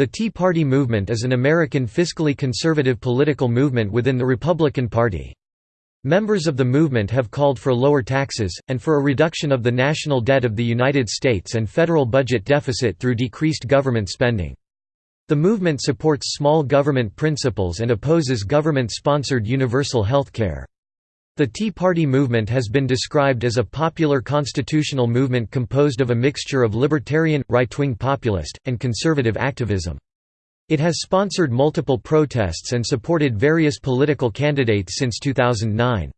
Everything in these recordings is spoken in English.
The Tea Party movement is an American fiscally conservative political movement within the Republican Party. Members of the movement have called for lower taxes, and for a reduction of the national debt of the United States and federal budget deficit through decreased government spending. The movement supports small government principles and opposes government-sponsored universal health care. The Tea Party movement has been described as a popular constitutional movement composed of a mixture of libertarian, right-wing populist, and conservative activism. It has sponsored multiple protests and supported various political candidates since 2009.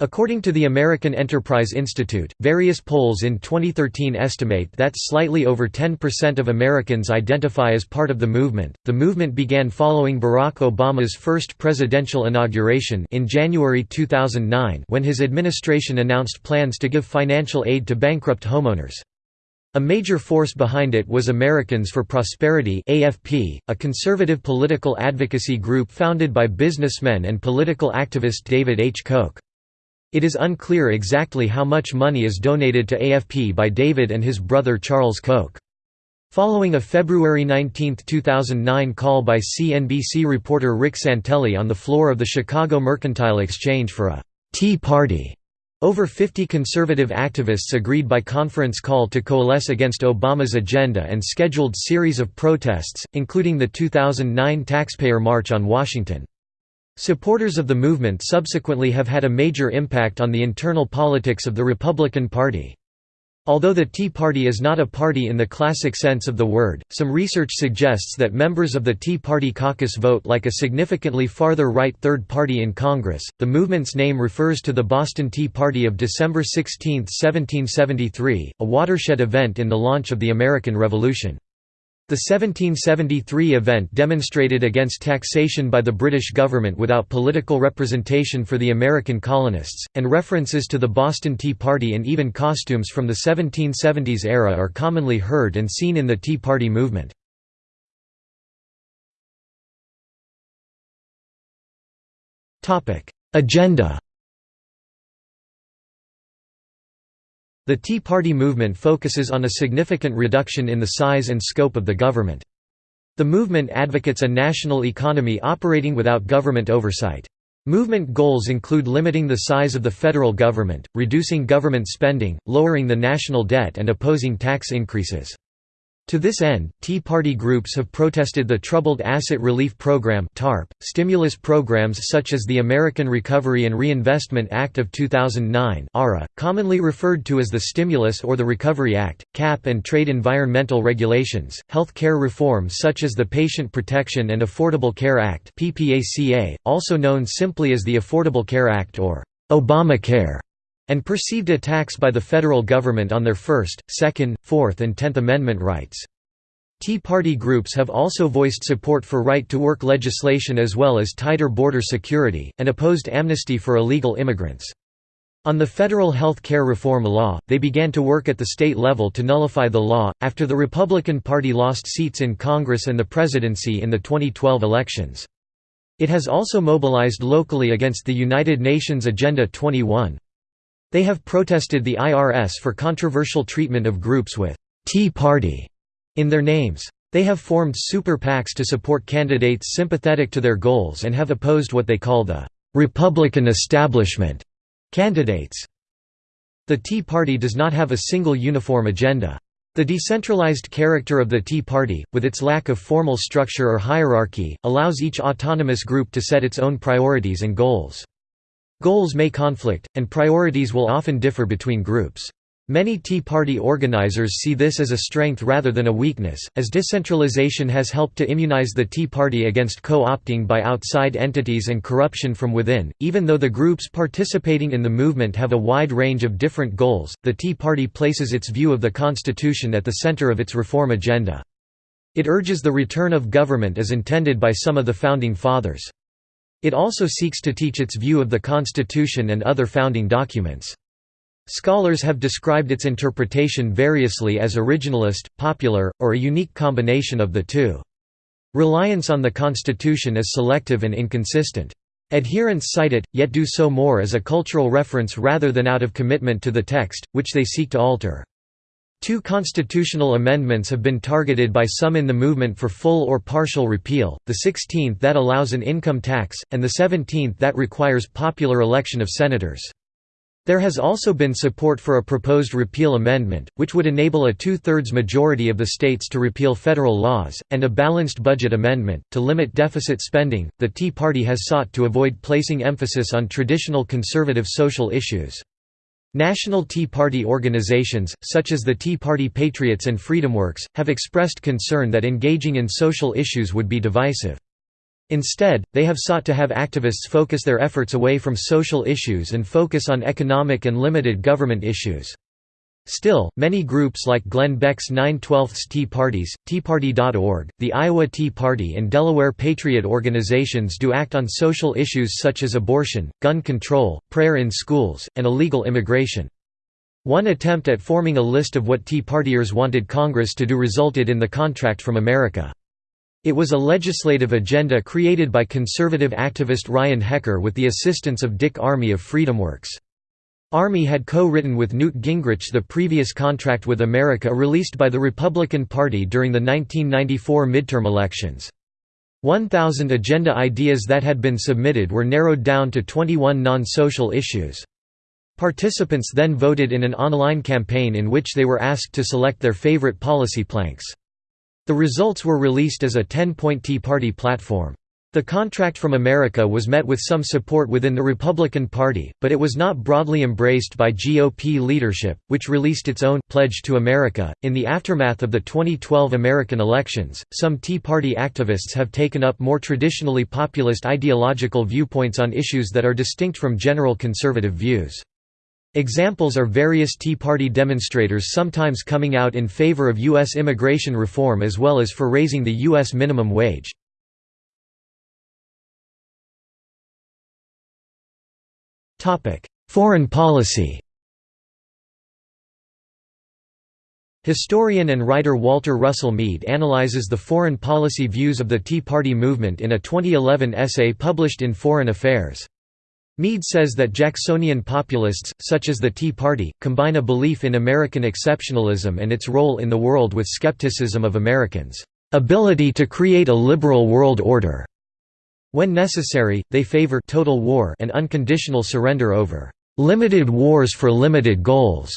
According to the American Enterprise Institute, various polls in 2013 estimate that slightly over 10% of Americans identify as part of the movement. The movement began following Barack Obama's first presidential inauguration in January 2009 when his administration announced plans to give financial aid to bankrupt homeowners. A major force behind it was Americans for Prosperity AFP, a conservative political advocacy group founded by businessman and political activist David H. Koch. It is unclear exactly how much money is donated to AFP by David and his brother Charles Koch. Following a February 19, 2009 call by CNBC reporter Rick Santelli on the floor of the Chicago Mercantile Exchange for a «Tea Party», over 50 conservative activists agreed by conference call to coalesce against Obama's agenda and scheduled series of protests, including the 2009 Taxpayer March on Washington. Supporters of the movement subsequently have had a major impact on the internal politics of the Republican Party. Although the Tea Party is not a party in the classic sense of the word, some research suggests that members of the Tea Party caucus vote like a significantly farther right third party in Congress. The movement's name refers to the Boston Tea Party of December 16, 1773, a watershed event in the launch of the American Revolution. The 1773 event demonstrated against taxation by the British government without political representation for the American colonists, and references to the Boston Tea Party and even costumes from the 1770s era are commonly heard and seen in the Tea Party movement. Agenda The Tea Party movement focuses on a significant reduction in the size and scope of the government. The movement advocates a national economy operating without government oversight. Movement goals include limiting the size of the federal government, reducing government spending, lowering the national debt and opposing tax increases. To this end, Tea Party groups have protested the Troubled Asset Relief Program (TARP), stimulus programs such as the American Recovery and Reinvestment Act of 2009 (ARA), commonly referred to as the Stimulus or the Recovery Act, cap and trade environmental regulations, health care reform such as the Patient Protection and Affordable Care Act (PPACA), also known simply as the Affordable Care Act or Obamacare and perceived attacks by the federal government on their First, Second, Fourth and Tenth Amendment rights. Tea Party groups have also voiced support for right-to-work legislation as well as tighter border security, and opposed amnesty for illegal immigrants. On the federal health care reform law, they began to work at the state level to nullify the law, after the Republican Party lost seats in Congress and the presidency in the 2012 elections. It has also mobilized locally against the United Nations Agenda 21. They have protested the IRS for controversial treatment of groups with «Tea Party» in their names. They have formed super PACs to support candidates sympathetic to their goals and have opposed what they call the «Republican establishment» candidates. The Tea Party does not have a single uniform agenda. The decentralized character of the Tea Party, with its lack of formal structure or hierarchy, allows each autonomous group to set its own priorities and goals. Goals may conflict, and priorities will often differ between groups. Many Tea Party organizers see this as a strength rather than a weakness, as decentralization has helped to immunize the Tea Party against co-opting by outside entities and corruption from within. Even though the groups participating in the movement have a wide range of different goals, the Tea Party places its view of the Constitution at the center of its reform agenda. It urges the return of government as intended by some of the Founding Fathers. It also seeks to teach its view of the Constitution and other founding documents. Scholars have described its interpretation variously as originalist, popular, or a unique combination of the two. Reliance on the Constitution is selective and inconsistent. Adherents cite it, yet do so more as a cultural reference rather than out of commitment to the text, which they seek to alter. Two constitutional amendments have been targeted by some in the movement for full or partial repeal, the 16th that allows an income tax, and the 17th that requires popular election of senators. There has also been support for a proposed repeal amendment, which would enable a two-thirds majority of the states to repeal federal laws, and a balanced budget amendment, to limit deficit spending. The Tea Party has sought to avoid placing emphasis on traditional conservative social issues. National Tea Party organizations, such as the Tea Party Patriots and FreedomWorks, have expressed concern that engaging in social issues would be divisive. Instead, they have sought to have activists focus their efforts away from social issues and focus on economic and limited government issues. Still, many groups like Glenn Beck's 9 12 Tea Parties, TeaParty.org, the Iowa Tea Party and Delaware Patriot organizations do act on social issues such as abortion, gun control, prayer in schools, and illegal immigration. One attempt at forming a list of what Tea Partiers wanted Congress to do resulted in the Contract from America. It was a legislative agenda created by conservative activist Ryan Hecker with the assistance of Dick Armey of FreedomWorks. Armey had co-written with Newt Gingrich the previous Contract with America released by the Republican Party during the 1994 midterm elections. 1,000 agenda ideas that had been submitted were narrowed down to 21 non-social issues. Participants then voted in an online campaign in which they were asked to select their favorite policy planks. The results were released as a 10-point Tea Party platform. The contract from America was met with some support within the Republican Party, but it was not broadly embraced by GOP leadership, which released its own Pledge to America. In the aftermath of the 2012 American elections, some Tea Party activists have taken up more traditionally populist ideological viewpoints on issues that are distinct from general conservative views. Examples are various Tea Party demonstrators sometimes coming out in favor of U.S. immigration reform as well as for raising the U.S. minimum wage. Foreign policy Historian and writer Walter Russell Mead analyzes the foreign policy views of the Tea Party movement in a 2011 essay published in Foreign Affairs. Mead says that Jacksonian populists, such as the Tea Party, combine a belief in American exceptionalism and its role in the world with skepticism of Americans' ability to create a liberal world order. When necessary, they favor total war and unconditional surrender over limited wars for limited goals.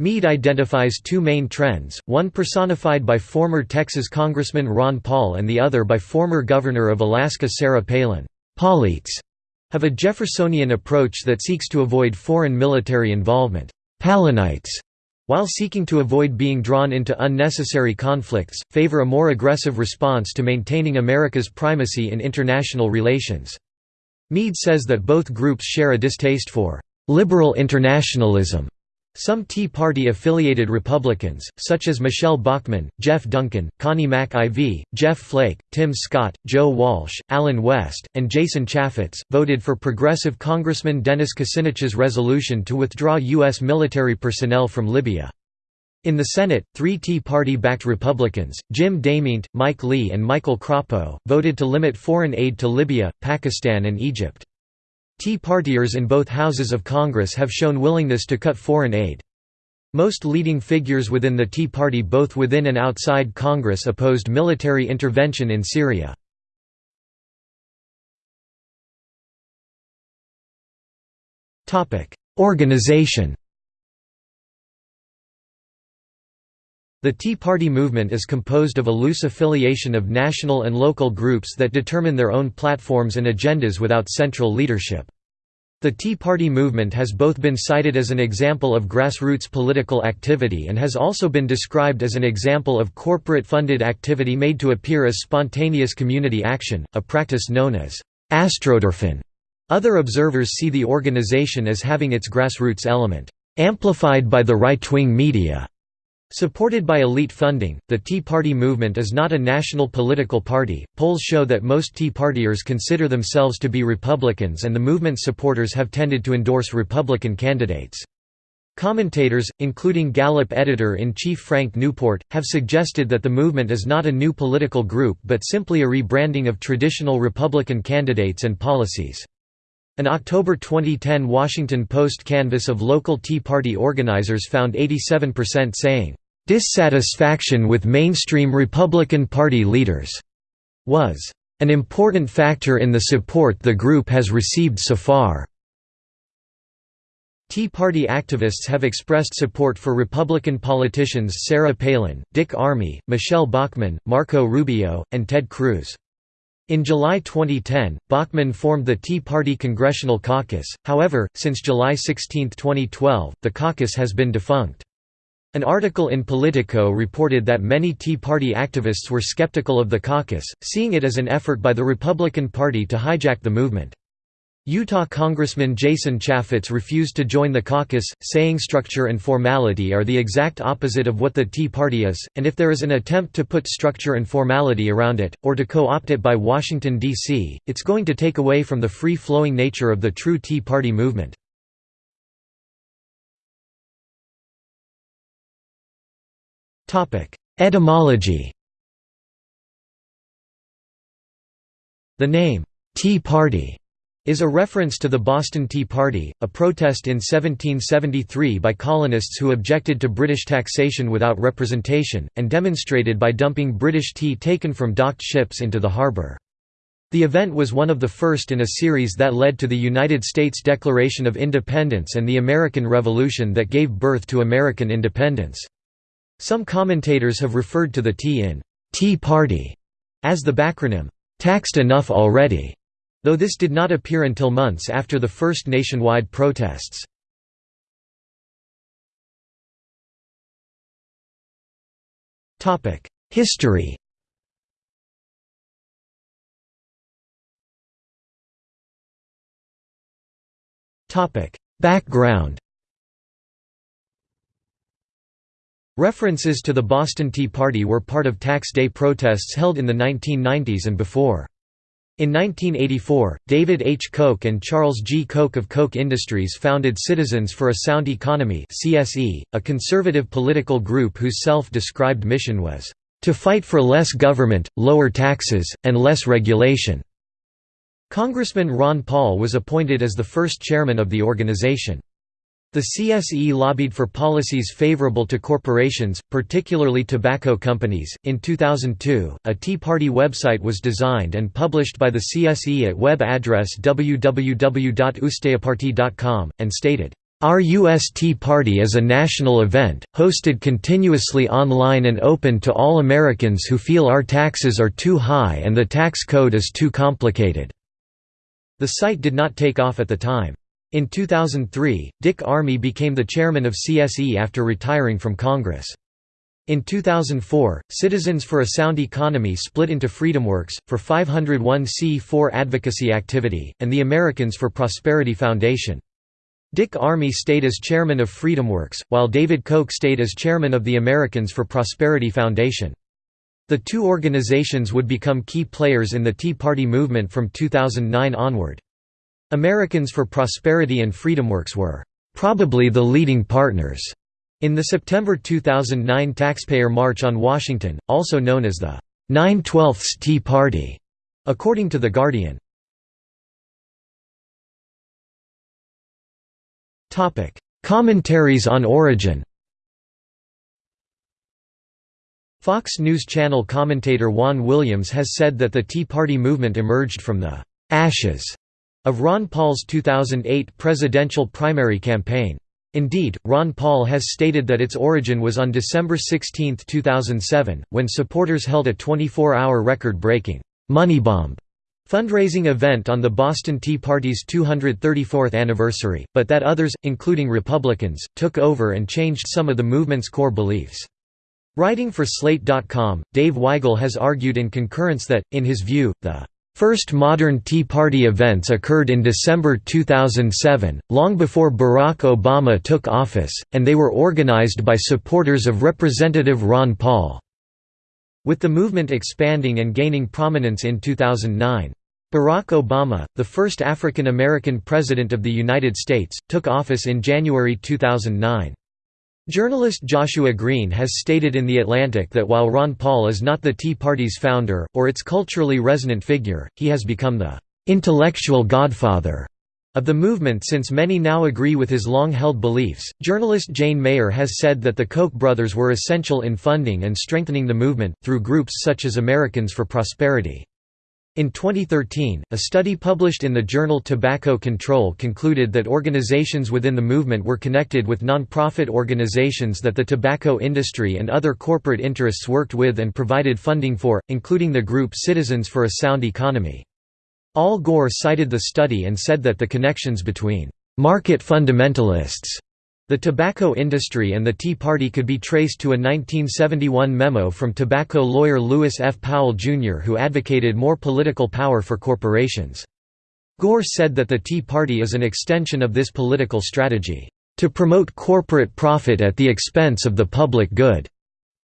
Mead identifies two main trends, one personified by former Texas Congressman Ron Paul and the other by former Governor of Alaska Sarah Palin. Paulites have a Jeffersonian approach that seeks to avoid foreign military involvement. Palinites, while seeking to avoid being drawn into unnecessary conflicts, favor a more aggressive response to maintaining America's primacy in international relations. Mead says that both groups share a distaste for liberal internationalism some Tea Party-affiliated Republicans, such as Michele Bachmann, Jeff Duncan, Connie Mack IV, Jeff Flake, Tim Scott, Joe Walsh, Allen West, and Jason Chaffetz, voted for progressive Congressman Dennis Kucinich's resolution to withdraw U.S. military personnel from Libya. In the Senate, three Tea Party-backed Republicans, Jim DeMint, Mike Lee and Michael Crapo, voted to limit foreign aid to Libya, Pakistan and Egypt. Tea Partiers in both houses of Congress have shown willingness to cut foreign aid. Most leading figures within the Tea Party both within and outside Congress opposed military intervention in Syria. Organization The Tea Party movement is composed of a loose affiliation of national and local groups that determine their own platforms and agendas without central leadership. The Tea Party movement has both been cited as an example of grassroots political activity and has also been described as an example of corporate-funded activity made to appear as spontaneous community action, a practice known as astroturfing. Other observers see the organization as having its grassroots element amplified by the right-wing media. Supported by elite funding, the Tea Party movement is not a national political party. Polls show that most Tea Partiers consider themselves to be Republicans and the movement's supporters have tended to endorse Republican candidates. Commentators, including Gallup editor-in-chief Frank Newport, have suggested that the movement is not a new political group but simply a rebranding of traditional Republican candidates and policies. An October 2010 Washington Post canvass of local Tea Party organizers found 87% saying, "...dissatisfaction with mainstream Republican Party leaders," was an important factor in the support the group has received so far. Tea Party activists have expressed support for Republican politicians Sarah Palin, Dick Armey, Michele Bachmann, Marco Rubio, and Ted Cruz. In July 2010, Bachmann formed the Tea Party Congressional Caucus, however, since July 16, 2012, the caucus has been defunct. An article in Politico reported that many Tea Party activists were skeptical of the caucus, seeing it as an effort by the Republican Party to hijack the movement. Utah Congressman Jason Chaffetz refused to join the caucus, saying structure and formality are the exact opposite of what the Tea Party is, and if there is an attempt to put structure and formality around it, or to co-opt it by Washington, D.C., it's going to take away from the free-flowing nature of the true Tea Party movement. Etymology The name, Tea Party is a reference to the Boston Tea Party, a protest in 1773 by colonists who objected to British taxation without representation, and demonstrated by dumping British tea taken from docked ships into the harbour. The event was one of the first in a series that led to the United States Declaration of Independence and the American Revolution that gave birth to American independence. Some commentators have referred to the Tea in Tea Party as the backronym, taxed enough already though this did not appear until months after the first nationwide protests. History Background References to the Boston Tea Party were part of Tax Day protests held in the 1990s and before. In 1984, David H. Koch and Charles G. Koch of Koch Industries founded Citizens for a Sound Economy CSE, a conservative political group whose self-described mission was, "...to fight for less government, lower taxes, and less regulation." Congressman Ron Paul was appointed as the first chairman of the organization. The CSE lobbied for policies favorable to corporations, particularly tobacco companies. In 2002, a Tea Party website was designed and published by the CSE at web address www.usteaparty.com, and stated, Our U.S. Tea Party is a national event, hosted continuously online and open to all Americans who feel our taxes are too high and the tax code is too complicated." The site did not take off at the time. In 2003, Dick Armey became the chairman of CSE after retiring from Congress. In 2004, Citizens for a Sound Economy split into FreedomWorks, for 501c4 advocacy activity, and the Americans for Prosperity Foundation. Dick Armey stayed as chairman of FreedomWorks, while David Koch stayed as chairman of the Americans for Prosperity Foundation. The two organizations would become key players in the Tea Party movement from 2009 onward. Americans for Prosperity and FreedomWorks were probably the leading partners in the September 2009 Taxpayer March on Washington, also known as the 9/12 Tea Party, according to The Guardian. Commentaries on origin Fox News Channel commentator Juan Williams has said that the Tea Party movement emerged from the «ashes» of Ron Paul's 2008 presidential primary campaign. Indeed, Ron Paul has stated that its origin was on December 16, 2007, when supporters held a 24-hour record-breaking «money bomb» fundraising event on the Boston Tea Party's 234th anniversary, but that others, including Republicans, took over and changed some of the movement's core beliefs. Writing for Slate.com, Dave Weigel has argued in concurrence that, in his view, the First modern Tea Party events occurred in December 2007, long before Barack Obama took office, and they were organized by supporters of Representative Ron Paul. With the movement expanding and gaining prominence in 2009. Barack Obama, the first African American President of the United States, took office in January 2009. Journalist Joshua Green has stated in The Atlantic that while Ron Paul is not the Tea Party's founder, or its culturally resonant figure, he has become the "...intellectual godfather." Of the movement since many now agree with his long-held beliefs, journalist Jane Mayer has said that the Koch brothers were essential in funding and strengthening the movement, through groups such as Americans for Prosperity. In 2013, a study published in the journal Tobacco Control concluded that organizations within the movement were connected with non-profit organizations that the tobacco industry and other corporate interests worked with and provided funding for, including the group Citizens for a Sound Economy. Al Gore cited the study and said that the connections between market fundamentalists the tobacco industry and the Tea Party could be traced to a 1971 memo from tobacco lawyer Lewis F. Powell, Jr. who advocated more political power for corporations. Gore said that the Tea Party is an extension of this political strategy, "...to promote corporate profit at the expense of the public good."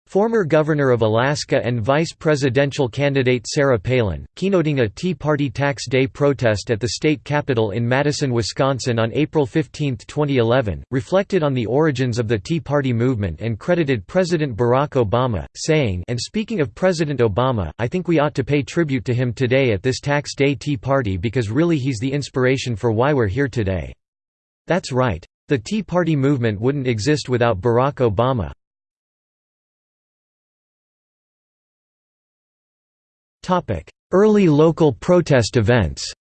Former Governor of Alaska and Vice Presidential candidate Sarah Palin, keynoting a Tea Party Tax Day protest at the state capitol in Madison, Wisconsin on April 15, 2011, reflected on the origins of the Tea Party movement and credited President Barack Obama, saying and speaking of President Obama, I think we ought to pay tribute to him today at this Tax Day Tea Party because really he's the inspiration for why we're here today. That's right. The Tea Party movement wouldn't exist without Barack Obama. Early local protest events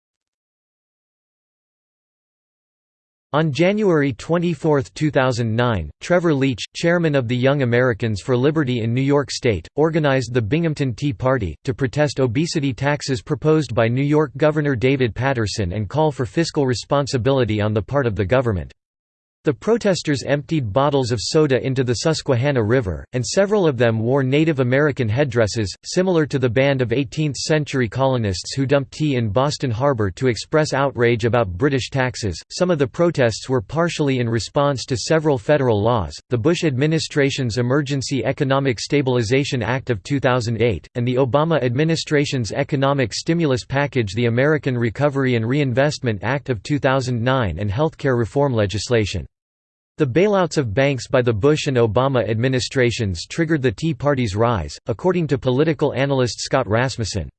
On January 24, 2009, Trevor Leach, chairman of the Young Americans for Liberty in New York State, organized the Binghamton Tea Party, to protest obesity taxes proposed by New York Governor David Paterson and call for fiscal responsibility on the part of the government. The protesters emptied bottles of soda into the Susquehanna River, and several of them wore Native American headdresses, similar to the band of 18th-century colonists who dumped tea in Boston Harbor to express outrage about British taxes. Some of the protests were partially in response to several federal laws, the Bush administration's Emergency Economic Stabilization Act of 2008, and the Obama administration's economic stimulus package the American Recovery and Reinvestment Act of 2009 and healthcare reform legislation. The bailouts of banks by the Bush and Obama administrations triggered the Tea Party's rise, according to political analyst Scott Rasmussen.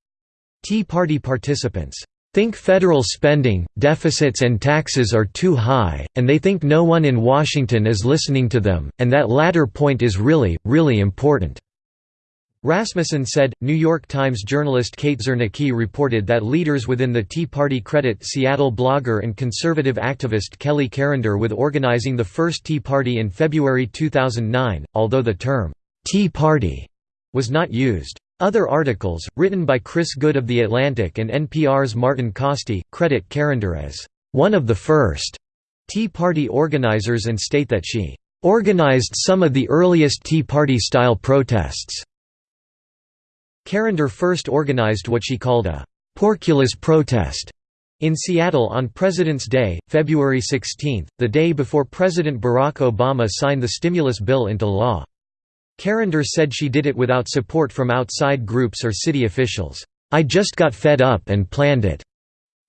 Tea Party participants think federal spending, deficits and taxes are too high, and they think no one in Washington is listening to them, and that latter point is really, really important. Rasmussen said, New York Times journalist Kate Zernike reported that leaders within the Tea Party credit Seattle blogger and conservative activist Keli Carender with organizing the first Tea Party in February 2009, although the term, "'Tea Party' was not used. Other articles, written by Chris Good of The Atlantic and NPR's Martin Kaste, credit Carender as, "'one of the first Tea Party organizers and state that she "'organized some of the earliest Tea Party-style protests' Carender first organized what she called a «porkulus protest» in Seattle on President's Day, February 16, the day before President Barack Obama signed the stimulus bill into law. Carender said she did it without support from outside groups or city officials. I just got fed up and planned it.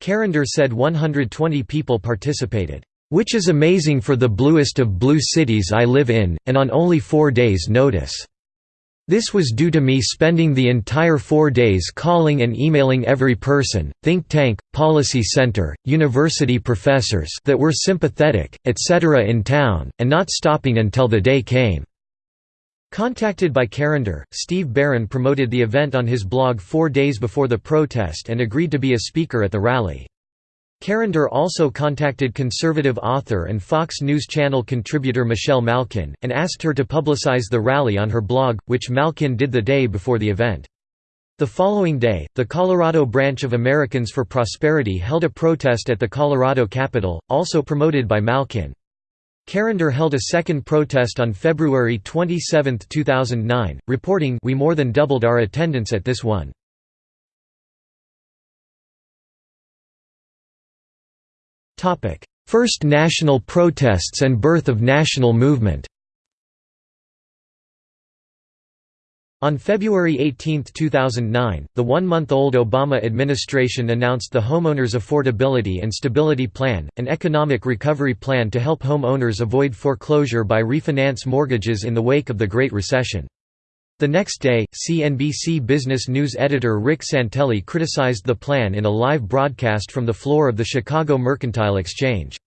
Carender said 120 people participated, which is amazing for the bluest of blue cities I live in, and on only four days' notice. This was due to me spending the entire four days calling and emailing every person, think tank, policy center, university professors that were sympathetic, etc. in town, and not stopping until the day came." Contacted by Carender, Steve Beren promoted the event on his blog four days before the protest and agreed to be a speaker at the rally. Carender also contacted conservative author and Fox News Channel contributor Michelle Malkin, and asked her to publicize the rally on her blog, which Malkin did the day before the event. The following day, the Colorado branch of Americans for Prosperity held a protest at the Colorado Capitol, also promoted by Malkin. Carender held a second protest on February 27, 2009, reporting We more than doubled our attendance at this one. First national protests and birth of national movement On February 18, 2009, the one-month-old Obama administration announced the Homeowners Affordability and Stability Plan, an economic recovery plan to help homeowners avoid foreclosure by refinance mortgages in the wake of the Great Recession. The next day, CNBC Business News editor Rick Santelli criticized the plan in a live broadcast from the floor of the Chicago Mercantile Exchange.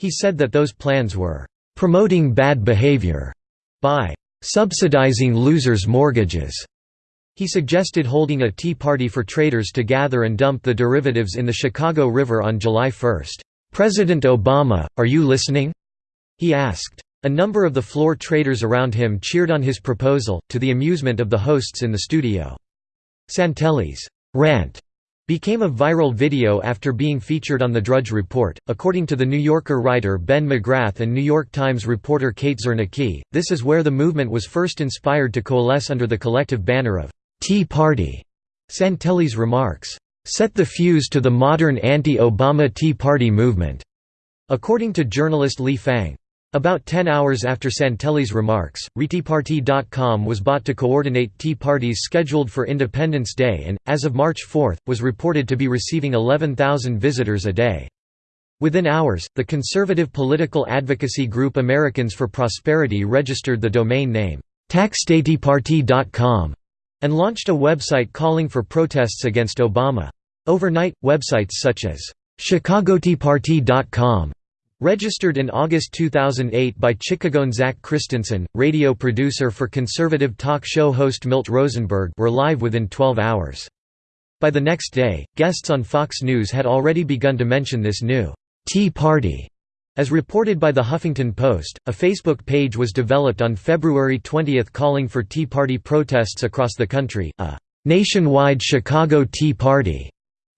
He said that those plans were promoting bad behavior by subsidizing losers' mortgages. He suggested holding a tea party for traders to gather and dump the derivatives in the Chicago River on July 1. "'President Obama, are you listening?' he asked. A number of the floor traders around him cheered on his proposal, to the amusement of the hosts in the studio. Santelli's rant became a viral video after being featured on The Drudge Report. According to The New Yorker writer Ben McGrath and New York Times reporter Kate Zernike, this is where the movement was first inspired to coalesce under the collective banner of Tea Party. Santelli's remarks, set the fuse to the modern anti-Obama Tea Party movement. According to journalist Lee Fang, about 10 hours after Santelli's remarks, ReTeaParty.com was bought to coordinate tea parties scheduled for Independence Day and, as of March 4, was reported to be receiving 11,000 visitors a day. Within hours, the conservative political advocacy group Americans for Prosperity registered the domain name, taxdayteaparty.com, and launched a website calling for protests against Obama. Overnight, websites such as chicagoteaparty.com Registered in August 2008 by Chicagoan Zach Christensen, radio producer for conservative talk show host Milt Rosenberg were live within 12 hours. By the next day, guests on Fox News had already begun to mention this new «Tea Party». As reported by The Huffington Post, a Facebook page was developed on February 20 calling for Tea Party protests across the country, a «nationwide Chicago Tea Party»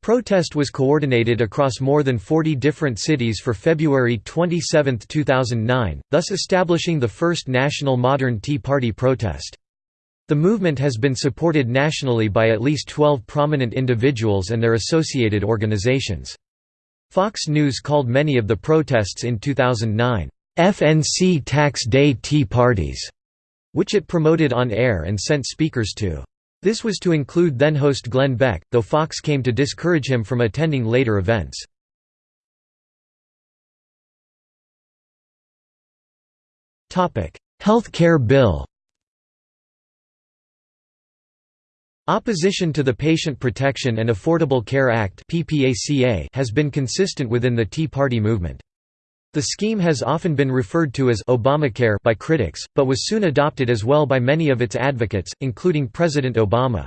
Protest was coordinated across more than 40 different cities for February 27, 2009, thus establishing the first national modern Tea Party protest. The movement has been supported nationally by at least 12 prominent individuals and their associated organizations. Fox News called many of the protests in 2009, "'FNC Tax Day Tea Parties' which it promoted on air and sent speakers to. This was to include then-host Glenn Beck, though Fox came to discourage him from attending later events. Health care bill Opposition to the Patient Protection and Affordable Care Act has been consistent within the Tea Party movement. The scheme has often been referred to as Obamacare by critics, but was soon adopted as well by many of its advocates, including President Obama.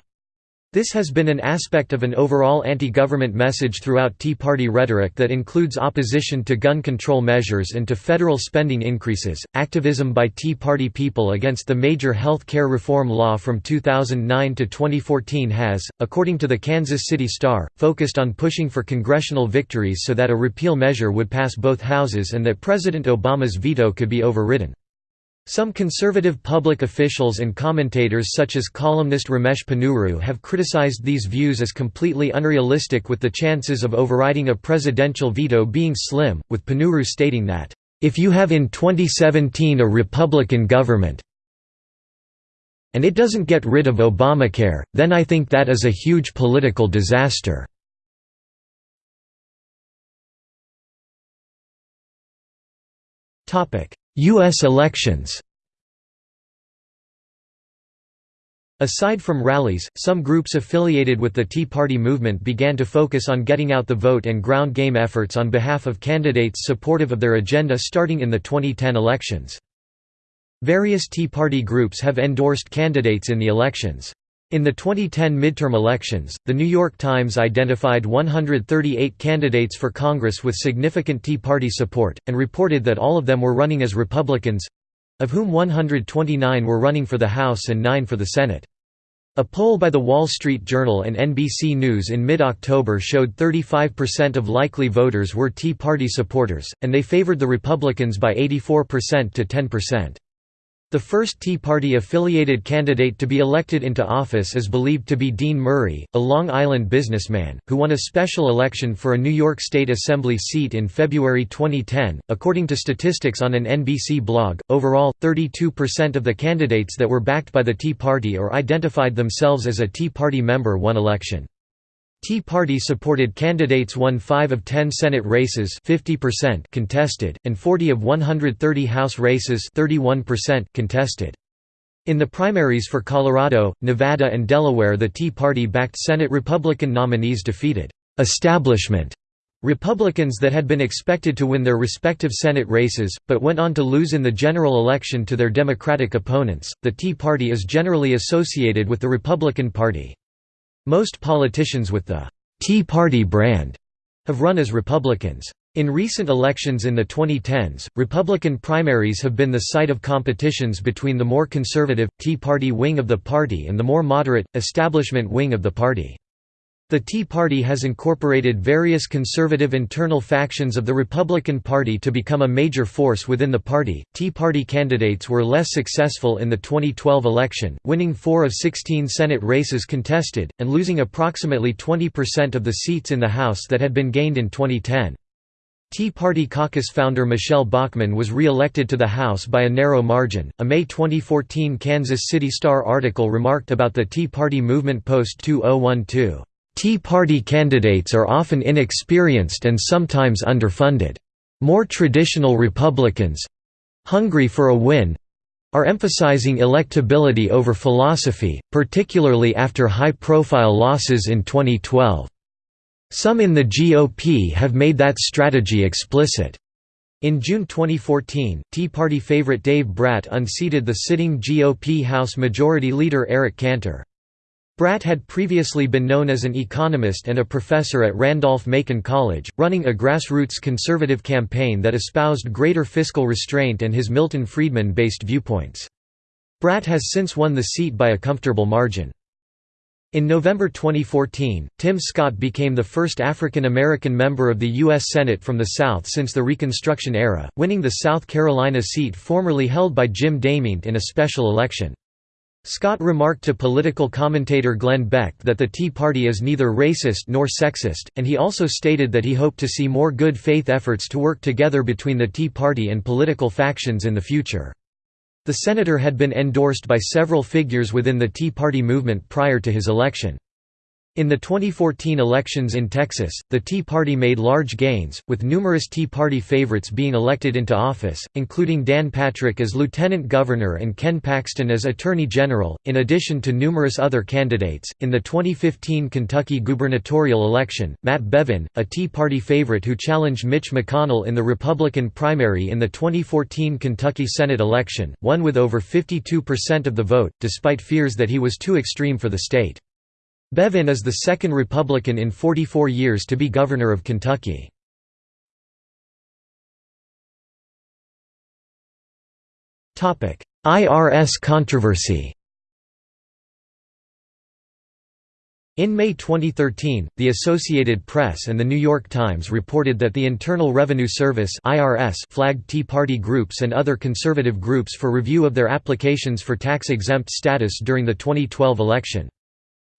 This has been an aspect of an overall anti-government message throughout Tea Party rhetoric that includes opposition to gun control measures and to federal spending increases. Activism by Tea Party people against the major health care reform law from 2009 to 2014 has, according to the Kansas City Star, focused on pushing for congressional victories so that a repeal measure would pass both houses and that President Obama's veto could be overridden. Some conservative public officials and commentators such as columnist Ramesh Ponnuru have criticized these views as completely unrealistic with the chances of overriding a presidential veto being slim, with Ponnuru stating that, "...if you have in 2017 a Republican government and it doesn't get rid of Obamacare, then I think that is a huge political disaster." U.S. elections Aside from rallies, some groups affiliated with the Tea Party movement began to focus on getting out the vote and ground game efforts on behalf of candidates supportive of their agenda starting in the 2010 elections. Various Tea Party groups have endorsed candidates in the elections. In the 2010 midterm elections, The New York Times identified 138 candidates for Congress with significant Tea Party support, and reported that all of them were running as Republicans—of whom 129 were running for the House and 9 for the Senate. A poll by The Wall Street Journal and NBC News in mid-October showed 35% of likely voters were Tea Party supporters, and they favored the Republicans by 84% to 10%. The first Tea Party-affiliated candidate to be elected into office is believed to be Dean Murray, a Long Island businessman, who won a special election for a New York State Assembly seat in February 2010. According to statistics on an NBC blog, overall, 32% of the candidates that were backed by the Tea Party or identified themselves as a Tea Party member won election. Tea Party supported candidates won 5 of 10 Senate races 50% contested, and 40 of 130 House races 31% contested. In the primaries for Colorado, Nevada and Delaware the Tea Party-backed Senate Republican nominees defeated «establishment» Republicans that had been expected to win their respective Senate races, but went on to lose in the general election to their Democratic opponents. The Tea Party is generally associated with the Republican Party. Most politicians with the Tea Party brand have run as Republicans. In recent elections in the 2010s, Republican primaries have been the site of competitions between the more conservative, Tea Party wing of the party and the more moderate, establishment wing of the party. The Tea Party has incorporated various conservative internal factions of the Republican Party to become a major force within the party. Tea Party candidates were less successful in the 2012 election, winning 4 of 16 Senate races contested, and losing approximately 20% of the seats in the House that had been gained in 2010. Tea Party caucus founder Michele Bachmann was re-elected to the House by a narrow margin. A May 2014 Kansas City Star article remarked about the Tea Party movement post 2012, "Tea Party candidates are often inexperienced and sometimes underfunded. More traditional Republicans hungry for a win are emphasizing electability over philosophy, particularly after high-profile losses in 2012. Some in the GOP have made that strategy explicit. In June 2014, Tea Party favorite Dave Brat unseated the sitting GOP House Majority Leader Eric Cantor. Brat had previously been known as an economist and a professor at Randolph-Macon College, running a grassroots conservative campaign that espoused greater fiscal restraint and his Milton Friedman-based viewpoints. Brat has since won the seat by a comfortable margin. In November 2014, Tim Scott became the first African American member of the U.S. Senate from the South since the Reconstruction era, winning the South Carolina seat formerly held by Jim DeMint in a special election. Scott remarked to political commentator Glenn Beck that the Tea Party is neither racist nor sexist, and he also stated that he hoped to see more good faith efforts to work together between the Tea Party and political factions in the future. The senator had been endorsed by several figures within the Tea Party movement prior to his election. In the 2014 elections in Texas, the Tea Party made large gains, with numerous Tea Party favorites being elected into office, including Dan Patrick as lieutenant governor and Ken Paxton as attorney general, in addition to numerous other candidates. In the 2015 Kentucky gubernatorial election, Matt Bevin, a Tea Party favorite who challenged Mitch McConnell in the Republican primary in the 2014 Kentucky Senate election, won with over 52% of the vote, despite fears that he was too extreme for the state. Bevin is the second Republican in 44 years to be governor of Kentucky. IRS controversy In May 2013, the Associated Press and The New York Times reported that the Internal Revenue Service flagged Tea Party groups and other conservative groups for review of their applications for tax-exempt status during the 2012 election.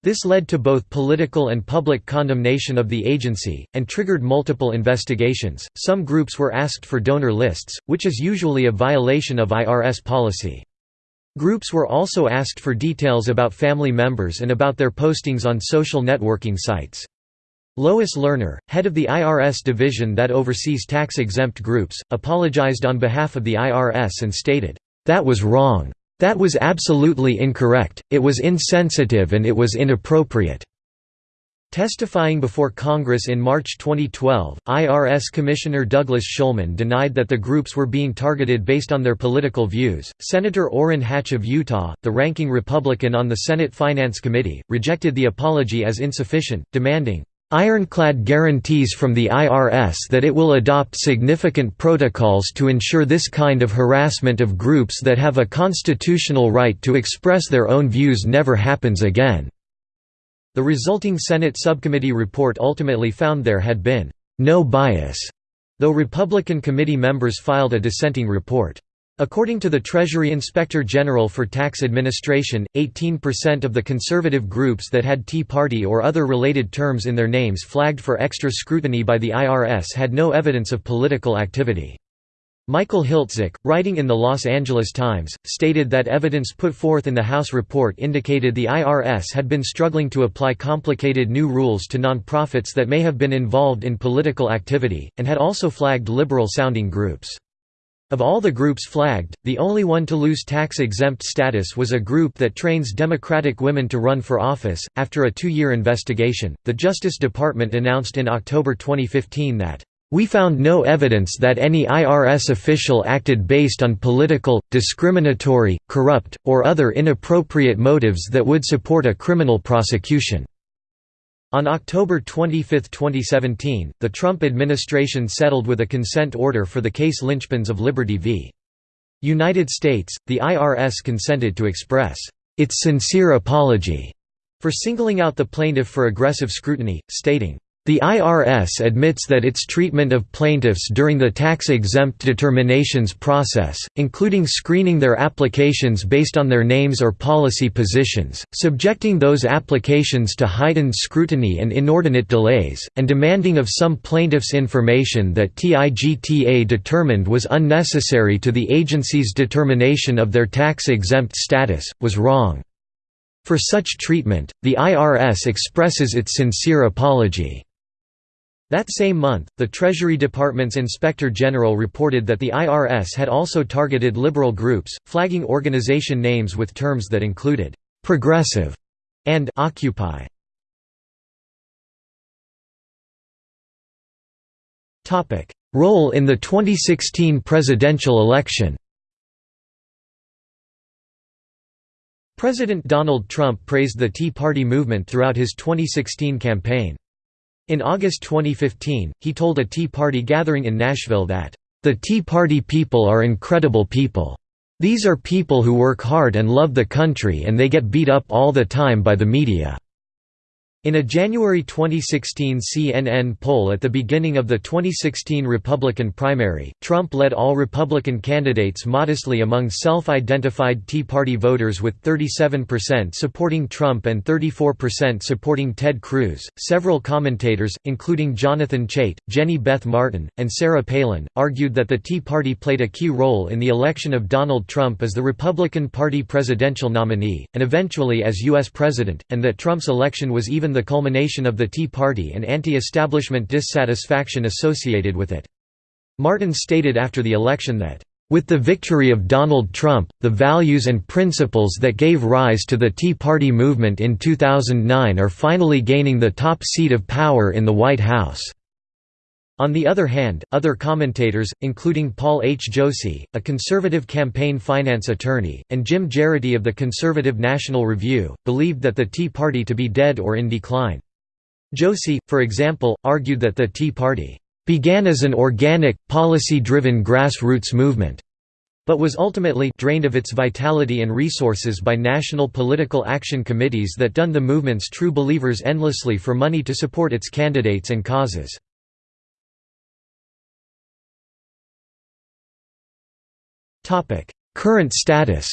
This led to both political and public condemnation of the agency, and triggered multiple investigations. Some groups were asked for donor lists, which is usually a violation of IRS policy. Groups were also asked for details about family members and about their postings on social networking sites. Lois Lerner, head of the IRS division that oversees tax-exempt groups, apologized on behalf of the IRS and stated, "...that was wrong. That was absolutely incorrect, it was insensitive and it was inappropriate." Testifying before Congress in March 2012, IRS Commissioner Douglas Shulman denied that the groups were being targeted based on their political views. Senator Orrin Hatch of Utah, the ranking Republican on the Senate Finance Committee, rejected the apology as insufficient, demanding, Ironclad guarantees from the IRS that it will adopt significant protocols to ensure this kind of harassment of groups that have a constitutional right to express their own views never happens again." The resulting Senate subcommittee report ultimately found there had been no bias, though Republican committee members filed a dissenting report. According to the Treasury Inspector General for Tax Administration, 18% of the conservative groups that had Tea Party or other related terms in their names flagged for extra scrutiny by the IRS had no evidence of political activity. Michael Hiltzik, writing in the Los Angeles Times, stated that evidence put forth in the House report indicated the IRS had been struggling to apply complicated new rules to nonprofits that may have been involved in political activity, and had also flagged liberal-sounding groups. Of all the groups flagged, the only one to lose tax-exempt status was a group that trains Democratic women to run for office. After a two-year investigation, the Justice Department announced in October 2015 that we found no evidence that any IRS official acted based on political, discriminatory, corrupt, or other inappropriate motives that would support a criminal prosecution. On October 25, 2017, the Trump administration settled with a consent order for the case Linchpins of Liberty v. United States. The IRS consented to express its sincere apology for singling out the plaintiff for aggressive scrutiny, stating, the IRS admits that its treatment of plaintiffs during the tax-exempt determinations process, including screening their applications based on their names or policy positions, subjecting those applications to heightened scrutiny and inordinate delays, and demanding of some plaintiffs information that TIGTA determined was unnecessary to the agency's determination of their tax-exempt status, was wrong. For such treatment, the IRS expresses its sincere apology. That same month, the Treasury Department's Inspector General reported that the IRS had also targeted liberal groups, flagging organization names with terms that included «progressive» and «occupy». Role in the 2016 presidential election President Donald Trump praised the Tea Party movement throughout his 2016 campaign. In August 2015, he told a Tea Party gathering in Nashville that, "...the Tea Party people are incredible people. These are people who work hard and love the country and they get beat up all the time by the media." In a January 2016 CNN poll at the beginning of the 2016 Republican primary, Trump led all Republican candidates modestly among self-identified Tea Party voters with 37% supporting Trump and 34% supporting Ted Cruz. Several commentators, including Jonathan Chait, Jenny Beth Martin, and Sarah Palin, argued that the Tea Party played a key role in the election of Donald Trump as the Republican Party presidential nominee, and eventually as U.S. president, and that Trump's election was even the culmination of the Tea Party and anti-establishment dissatisfaction associated with it. Martin stated after the election that, "...with the victory of Donald Trump, the values and principles that gave rise to the Tea Party movement in 2009 are finally gaining the top seat of power in the White House." On the other hand, other commentators, including Paul H. Jossey, a conservative campaign finance attorney, and Jim Geraghty of the Conservative National Review, believed that the Tea Party to be dead or in decline. Jossey, for example, argued that the Tea Party began as an organic, policy-driven grassroots movement, but was ultimately drained of its vitality and resources by national political action committees that done the movement's true believers endlessly for money to support its candidates and causes. Current status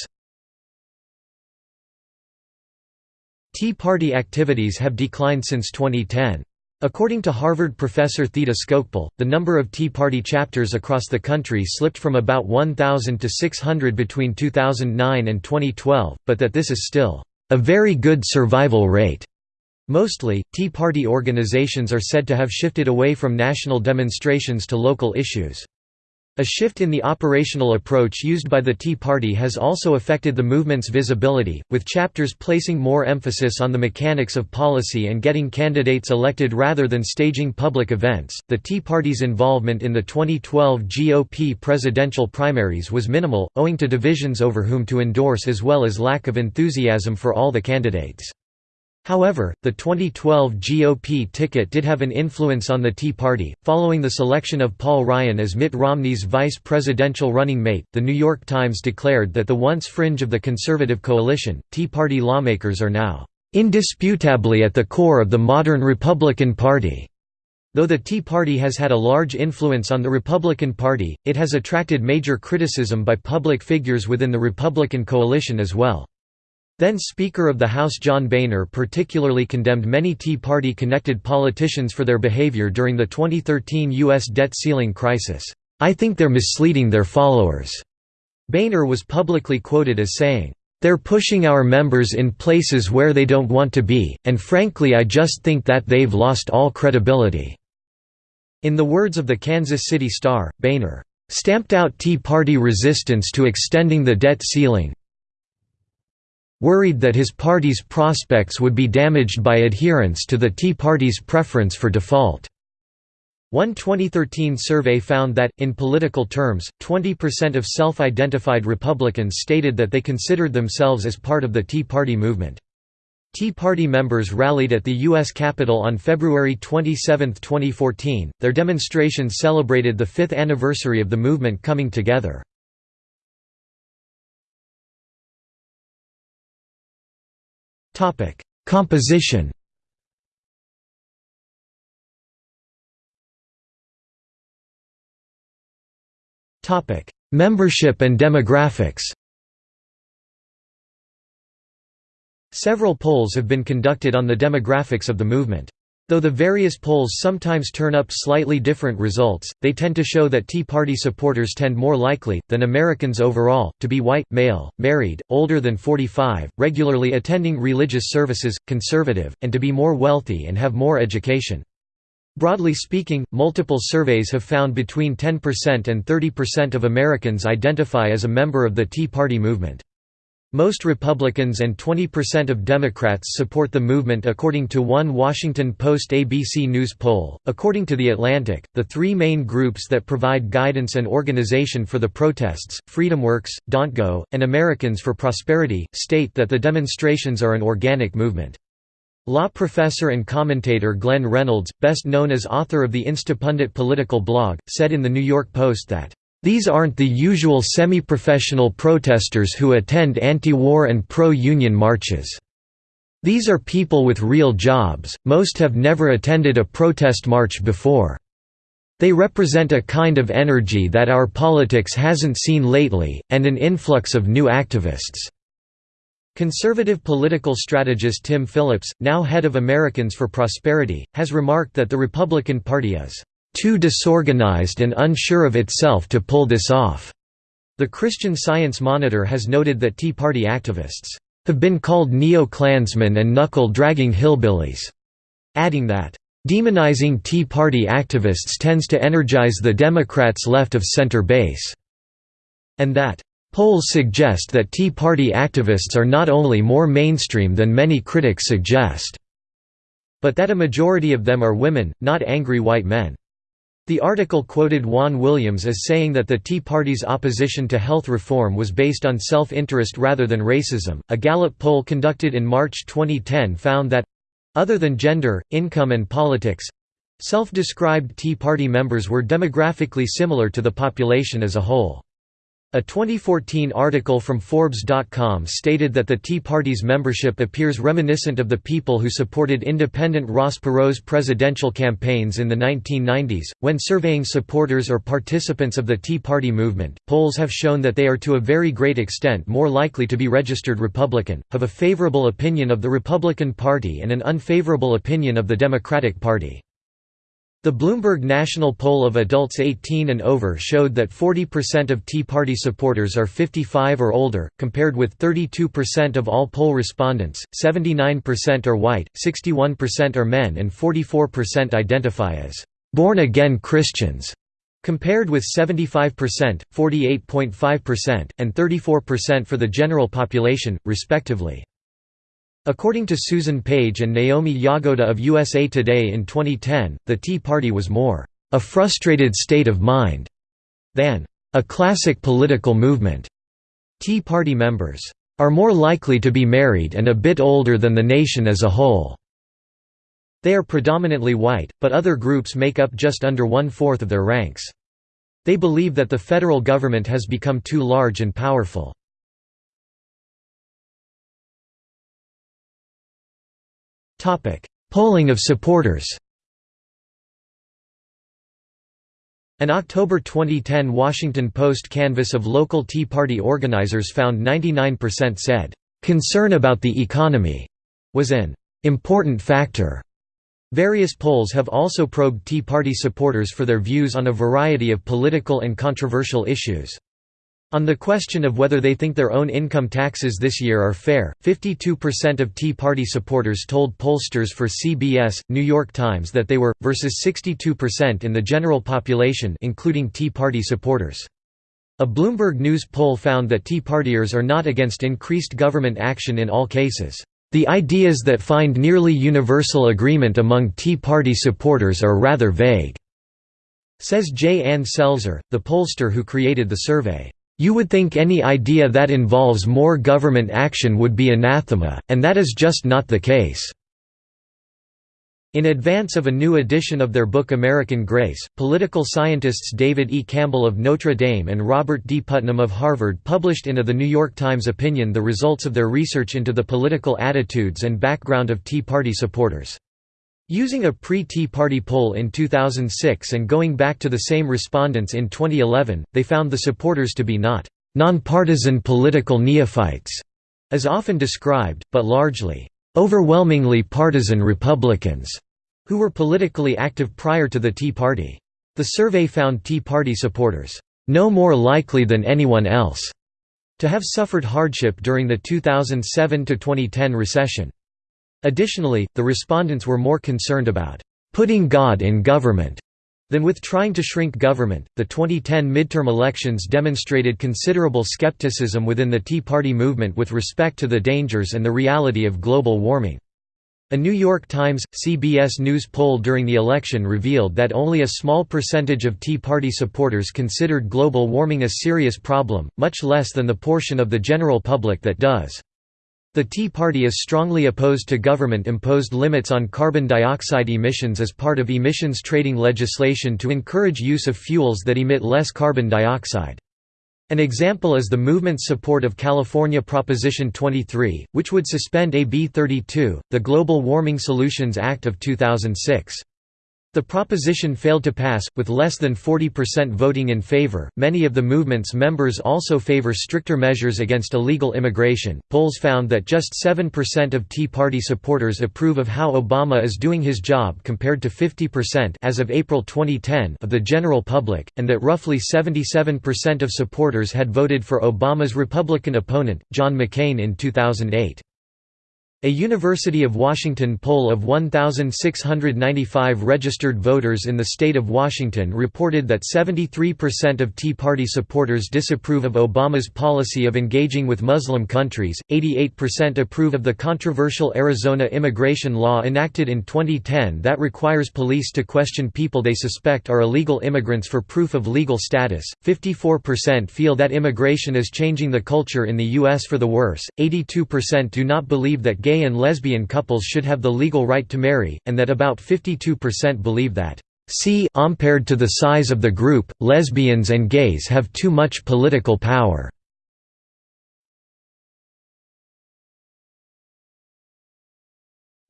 Tea Party activities have declined since 2010. According to Harvard professor Theda Skocpol, the number of Tea Party chapters across the country slipped from about 1,000 to 600 between 2009 and 2012, but that this is still a very good survival rate. Mostly, Tea Party organizations are said to have shifted away from national demonstrations to local issues. A shift in the operational approach used by the Tea Party has also affected the movement's visibility, with chapters placing more emphasis on the mechanics of policy and getting candidates elected rather than staging public events. The Tea Party's involvement in the 2012 GOP presidential primaries was minimal, owing to divisions over whom to endorse as well as lack of enthusiasm for all the candidates. However, the 2012 GOP ticket did have an influence on the Tea Party. Following the selection of Paul Ryan as Mitt Romney's vice presidential running mate, The New York Times declared that the once fringe of the conservative coalition, Tea Party lawmakers are now indisputably at the core of the modern Republican Party. Though the Tea Party has had a large influence on the Republican Party, it has attracted major criticism by public figures within the Republican coalition as well. Then Speaker of the House John Boehner particularly condemned many Tea Party-connected politicians for their behavior during the 2013 U.S. debt ceiling crisis. I think they're misleading their followers. Boehner was publicly quoted as saying, They're pushing our members in places where they don't want to be, and frankly I just think that they've lost all credibility." In the words of the Kansas City Star, Boehner, stamped out Tea Party resistance to extending the debt ceiling worried that his party's prospects would be damaged by adherence to the Tea Party's preference for default. One 2013 survey found that, in political terms, 20% of self-identified Republicans stated that they considered themselves as part of the Tea Party movement. Tea Party members rallied at the U.S. Capitol on February 27, 2014. Their demonstrations celebrated the fifth anniversary of the movement coming together. Composition Topic: Membership and demographics Several polls have been conducted on the demographics of the movement. Though the various polls sometimes turn up slightly different results, they tend to show that Tea Party supporters tend more likely, than Americans overall, to be white, male, married, older than 45, regularly attending religious services, conservative, and to be more wealthy and have more education. Broadly speaking, multiple surveys have found between 10% and 30% of Americans identify as a member of the Tea Party movement. Most Republicans and 20% of Democrats support the movement according to one Washington Post ABC News poll. According to The Atlantic, the three main groups that provide guidance and organization for the protests, FreedomWorks, Don'tGo, and Americans for Prosperity, state that the demonstrations are an organic movement. Law professor and commentator Glenn Reynolds, best known as author of the Instapundit political blog, said in The New York Post that these aren't the usual semi-professional protesters who attend anti-war and pro-union marches. These are people with real jobs, most have never attended a protest march before. They represent a kind of energy that our politics hasn't seen lately, and an influx of new activists." Conservative political strategist Tim Phillips, now head of Americans for Prosperity, has remarked that the Republican Party is too disorganized and unsure of itself to pull this off. The Christian Science Monitor has noted that Tea Party activists have been called neo-Klansmen and knuckle-dragging hillbillies, adding that, "...demonizing Tea Party activists tends to energize the Democrats' left-of-center base," and that, "...polls suggest that Tea Party activists are not only more mainstream than many critics suggest," but that a majority of them are women, not angry white men. The article quoted Juan Williams as saying that the Tea Party's opposition to health reform was based on self-interest rather than racism. A Gallup poll conducted in March 2010 found that other than gender, income and politics self-described Tea Party members were demographically similar to the population as a whole. A 2014 article from Forbes.com stated that the Tea Party's membership appears reminiscent of the people who supported independent Ross Perot's presidential campaigns in the 1990s. When surveying supporters or participants of the Tea Party movement, polls have shown that they are to a very great extent more likely to be registered Republican, have a favorable opinion of the Republican Party and an unfavorable opinion of the Democratic Party. The Bloomberg National Poll of adults 18 and over showed that 40% of Tea Party supporters are 55 or older, compared with 32% of all poll respondents, 79% are white, 61% are men and 44% identify as «born-again Christians», compared with 75%, 48.5%, and 34% for the general population, respectively. According to Susan Page and Naomi Jagoda of USA Today in 2010, the Tea Party was more a frustrated state of mind than a classic political movement. Tea Party members are more likely to be married and a bit older than the nation as a whole. They are predominantly white, but other groups make up just under one-fourth of their ranks. They believe that the federal government has become too large and powerful. Polling of supporters An October 2010 Washington Post canvass of local Tea Party organizers found 99% said, "...concern about the economy," was an "...important factor." Various polls have also probed Tea Party supporters for their views on a variety of political and controversial issues. On the question of whether they think their own income taxes this year are fair, 52% of Tea Party supporters told pollsters for CBS, New York Times that they were, versus 62% in the general population including Tea Party supporters. A Bloomberg News poll found that Tea Partiers are not against increased government action in all cases. The ideas that find nearly universal agreement among Tea Party supporters are rather vague, says J. Ann Selzer, the pollster who created the survey. You would think any idea that involves more government action would be anathema, and that is just not the case." In advance of a new edition of their book American Grace, political scientists David E. Campbell of Notre Dame and Robert D. Putnam of Harvard published in a The New York Times opinion the results of their research into the political attitudes and background of Tea Party supporters. Using a pre-Tea Party poll in 2006 and going back to the same respondents in 2011, they found the supporters to be not nonpartisan political neophytes, as often described, but largely overwhelmingly partisan Republicans, who were politically active prior to the Tea Party. The survey found Tea Party supporters no more likely than anyone else to have suffered hardship during the 2007–2010 recession. Additionally, the respondents were more concerned about putting God in government than with trying to shrink government. The 2010 midterm elections demonstrated considerable skepticism within the Tea Party movement with respect to the dangers and the reality of global warming. A New York Times, CBS News poll during the election revealed that only a small percentage of Tea Party supporters considered global warming a serious problem, much less than the portion of the general public that does. The Tea Party is strongly opposed to government-imposed limits on carbon dioxide emissions as part of emissions trading legislation to encourage use of fuels that emit less carbon dioxide. An example is the movement's support of California Proposition 23, which would suspend AB 32, the Global Warming Solutions Act of 2006. The proposition failed to pass, with less than 40% voting in favor. Many of the movement's members also favor stricter measures against illegal immigration. Polls found that just 7% of Tea Party supporters approve of how Obama is doing his job compared to 50% as of April 2010 of the general public, and that roughly 77% of supporters had voted for Obama's Republican opponent, John McCain in 2008. A University of Washington poll of 1,695 registered voters in the state of Washington reported that 73% of Tea Party supporters disapprove of Obama's policy of engaging with Muslim countries, 88% approve of the controversial Arizona immigration law enacted in 2010 that requires police to question people they suspect are illegal immigrants for proof of legal status, 54% feel that immigration is changing the culture in the U.S. for the worse, 82% do not believe that gay gay and lesbian couples should have the legal right to marry, and that about 52% believe that C compared to the size of the group, lesbians and gays have too much political power.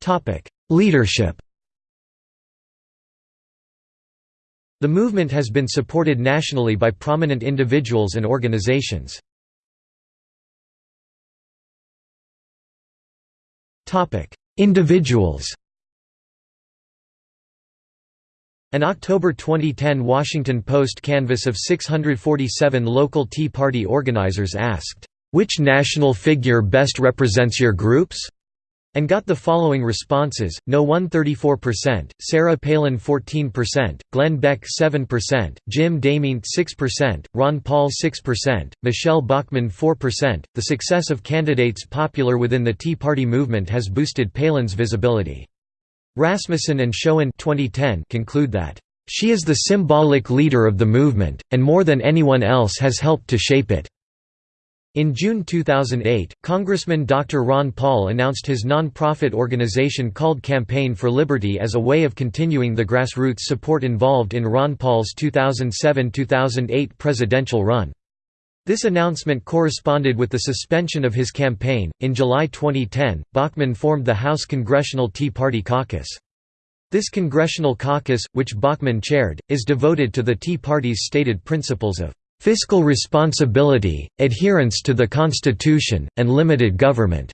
Topic: Leadership The movement has been supported nationally by prominent individuals and organizations. Individuals An October 2010 Washington Post canvass of 647 local Tea Party organizers asked, "'Which national figure best represents your groups?' And got the following responses, No 1 34%, Sarah Palin 14%, Glenn Beck 7%, Jim DeMint 6%, Ron Paul 6%, Michele Bachmann 4%. The success of candidates popular within the Tea Party movement has boosted Palin's visibility. Rasmussen and Schoen 2010 conclude that, "...she is the symbolic leader of the movement, and more than anyone else has helped to shape it." In June 2008, Congressman Dr. Ron Paul announced his non-profit organization called Campaign for Liberty as a way of continuing the grassroots support involved in Ron Paul's 2007–2008 presidential run. This announcement corresponded with the suspension of his campaign. In July 2010, Bachmann formed the House Congressional Tea Party Caucus. This congressional caucus, which Bachmann chaired, is devoted to the Tea Party's stated principles of fiscal responsibility, adherence to the Constitution, and limited government.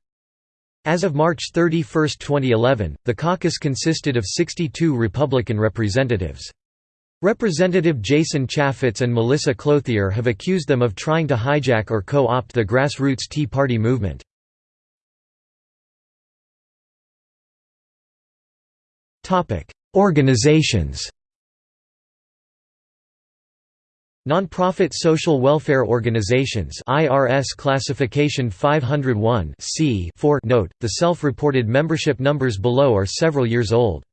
As of March 31, 2011, the caucus consisted of 62 Republican representatives. Representative Jason Chaffetz and Melissa Clouthier have accused them of trying to hijack or co-opt the grassroots Tea Party movement. Organizations Nonprofit social welfare organizations IRS classification 501 C 4 note, the self-reported membership numbers below are several years old.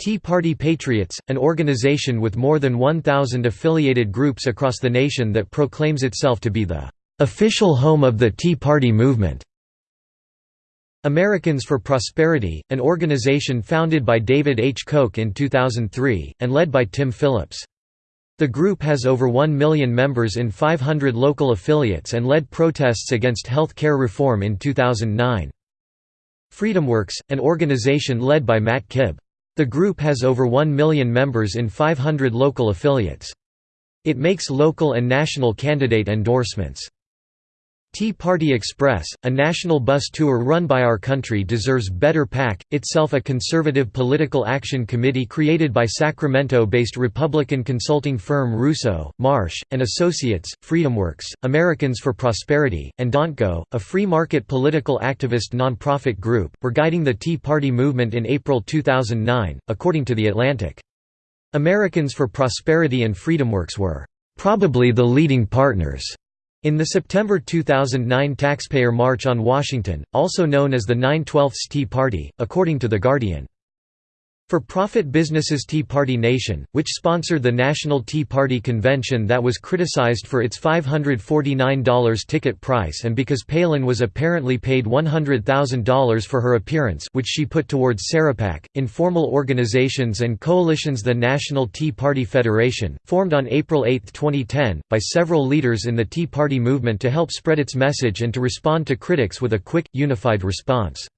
Tea Party Patriots, an organization with more than 1,000 affiliated groups across the nation that proclaims itself to be the "...official home of the Tea Party movement." Americans for Prosperity, an organization founded by David H. Koch in 2003, and led by Tim Phillips. The group has over 1 million members in 500 local affiliates and led protests against health care reform in 2009. FreedomWorks, an organization led by Matt Kibbe. The group has over 1 million members in 500 local affiliates. It makes local and national candidate endorsements. Tea Party Express, a national bus tour run by Our Country Deserves Better PAC, itself a conservative political action committee created by Sacramento-based Republican consulting firm Russo, Marsh, and Associates, FreedomWorks, Americans for Prosperity, and Don'tGo, a free market political activist nonprofit group, were guiding the Tea Party movement in April 2009, according to The Atlantic. Americans for Prosperity and FreedomWorks were probably the leading partners in the September 2009 Taxpayer March on Washington, also known as the 9/12 Tea Party, according to The Guardian. For-profit businesses Tea Party Nation, which sponsored the National Tea Party Convention that was criticized for its $549 ticket price and because Palin was apparently paid $100,000 for her appearance which she put towards SarahPAC, informal organizations and coalitions The National Tea Party Federation, formed on April 8, 2010, by several leaders in the Tea Party movement to help spread its message and to respond to critics with a quick, unified response.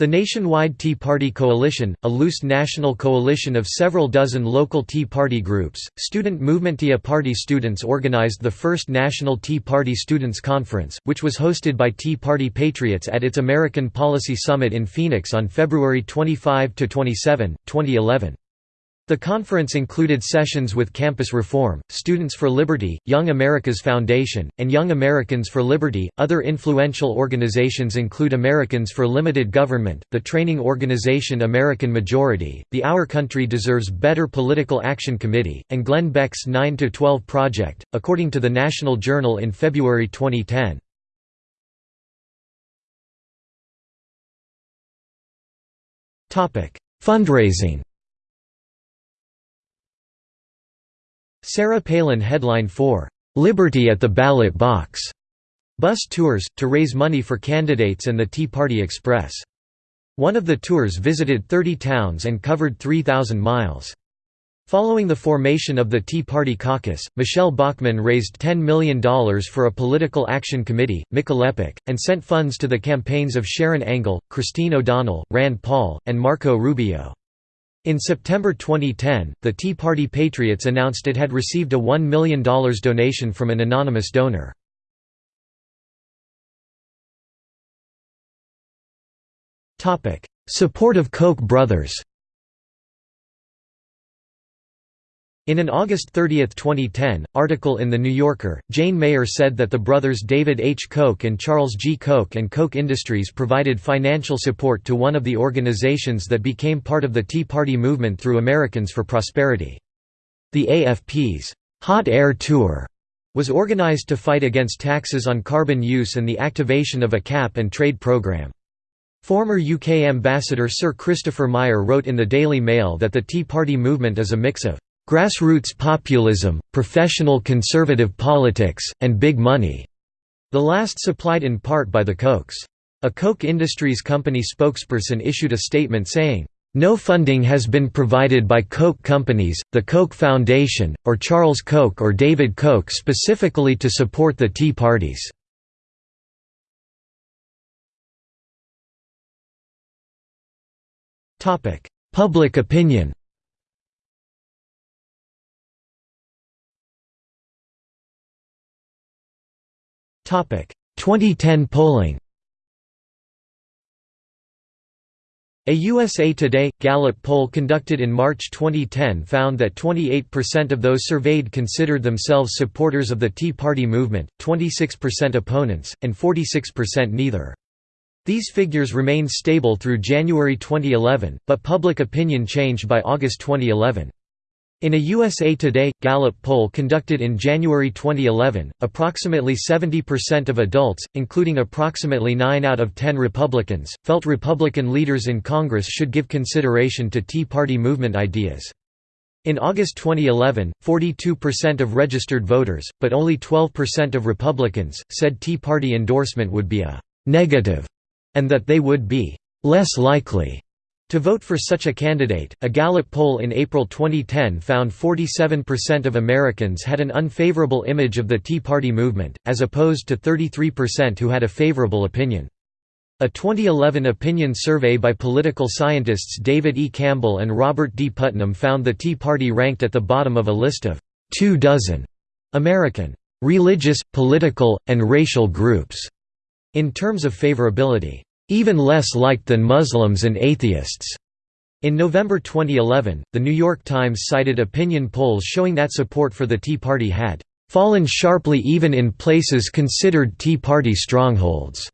The Nationwide Tea Party Coalition, a loose national coalition of several dozen local Tea Party groups, student movement Tea Party students organized the first National Tea Party Students' Conference, which was hosted by Tea Party Patriots at its American Policy Summit in Phoenix on February 25–27, 2011. The conference included sessions with Campus Reform, Students for Liberty, Young America's Foundation, and Young Americans for Liberty. Other influential organizations include Americans for Limited Government, the training organization American Majority, the Our Country Deserves Better Political Action Committee, and Glenn Beck's 9 to 12 Project, according to the National Journal in February 2010. Topic: Fundraising Sarah Palin headline for "'Liberty at the Ballot Box' bus tours, to raise money for candidates and the Tea Party Express. One of the tours visited 30 towns and covered 3,000 miles. Following the formation of the Tea Party caucus, Michele Bachmann raised $10 million for a political action committee, MichelePAC, and sent funds to the campaigns of Sharron Angle, Christine O'Donnell, Rand Paul, and Marco Rubio. In September 2010, the Tea Party Patriots announced it had received a $1 million donation from an anonymous donor. Support of Koch brothers In an August 30, 2010, article in The New Yorker, Jane Mayer said that the brothers David H. Koch and Charles G. Koch and Koch Industries provided financial support to one of the organizations that became part of the Tea Party movement through Americans for Prosperity. The AFP's Hot Air Tour was organized to fight against taxes on carbon use and the activation of a cap-and-trade program. Former UK ambassador Sir Christopher Meyer wrote in the Daily Mail that the Tea Party movement is a mix of Grassroots populism, professional conservative politics, and big money. The last supplied in part by the Kochs. A Koch Industries company spokesperson issued a statement saying, "...no funding has been provided by Koch companies, the Koch Foundation, or Charles Koch or David Koch specifically to support the Tea Parties." Public opinion 2010 polling A USA Today Gallup poll conducted in March 2010 found that 28% of those surveyed considered themselves supporters of the Tea Party movement, 26% opponents, and 46% neither. These figures remained stable through January 2011, but public opinion changed by August 2011. In a USA Today Gallup poll conducted in January 2011, approximately 70% of adults, including approximately 9 out of 10 Republicans, felt Republican leaders in Congress should give consideration to Tea Party movement ideas. In August 2011, 42% of registered voters, but only 12% of Republicans, said Tea Party endorsement would be a and that they would be «less likely» To vote for such a candidate, a Gallup poll in April 2010 found 47% of Americans had an unfavorable image of the Tea Party movement, as opposed to 33% who had a favorable opinion. A 2011 opinion survey by political scientists David E. Campbell and Robert D. Putnam found the Tea Party ranked at the bottom of a list of two dozen American religious, political, and racial groups in terms of favorability even less liked than Muslims and atheists. In November 2011, The New York Times cited opinion polls showing that support for the Tea Party had fallen sharply even in places considered Tea Party strongholds.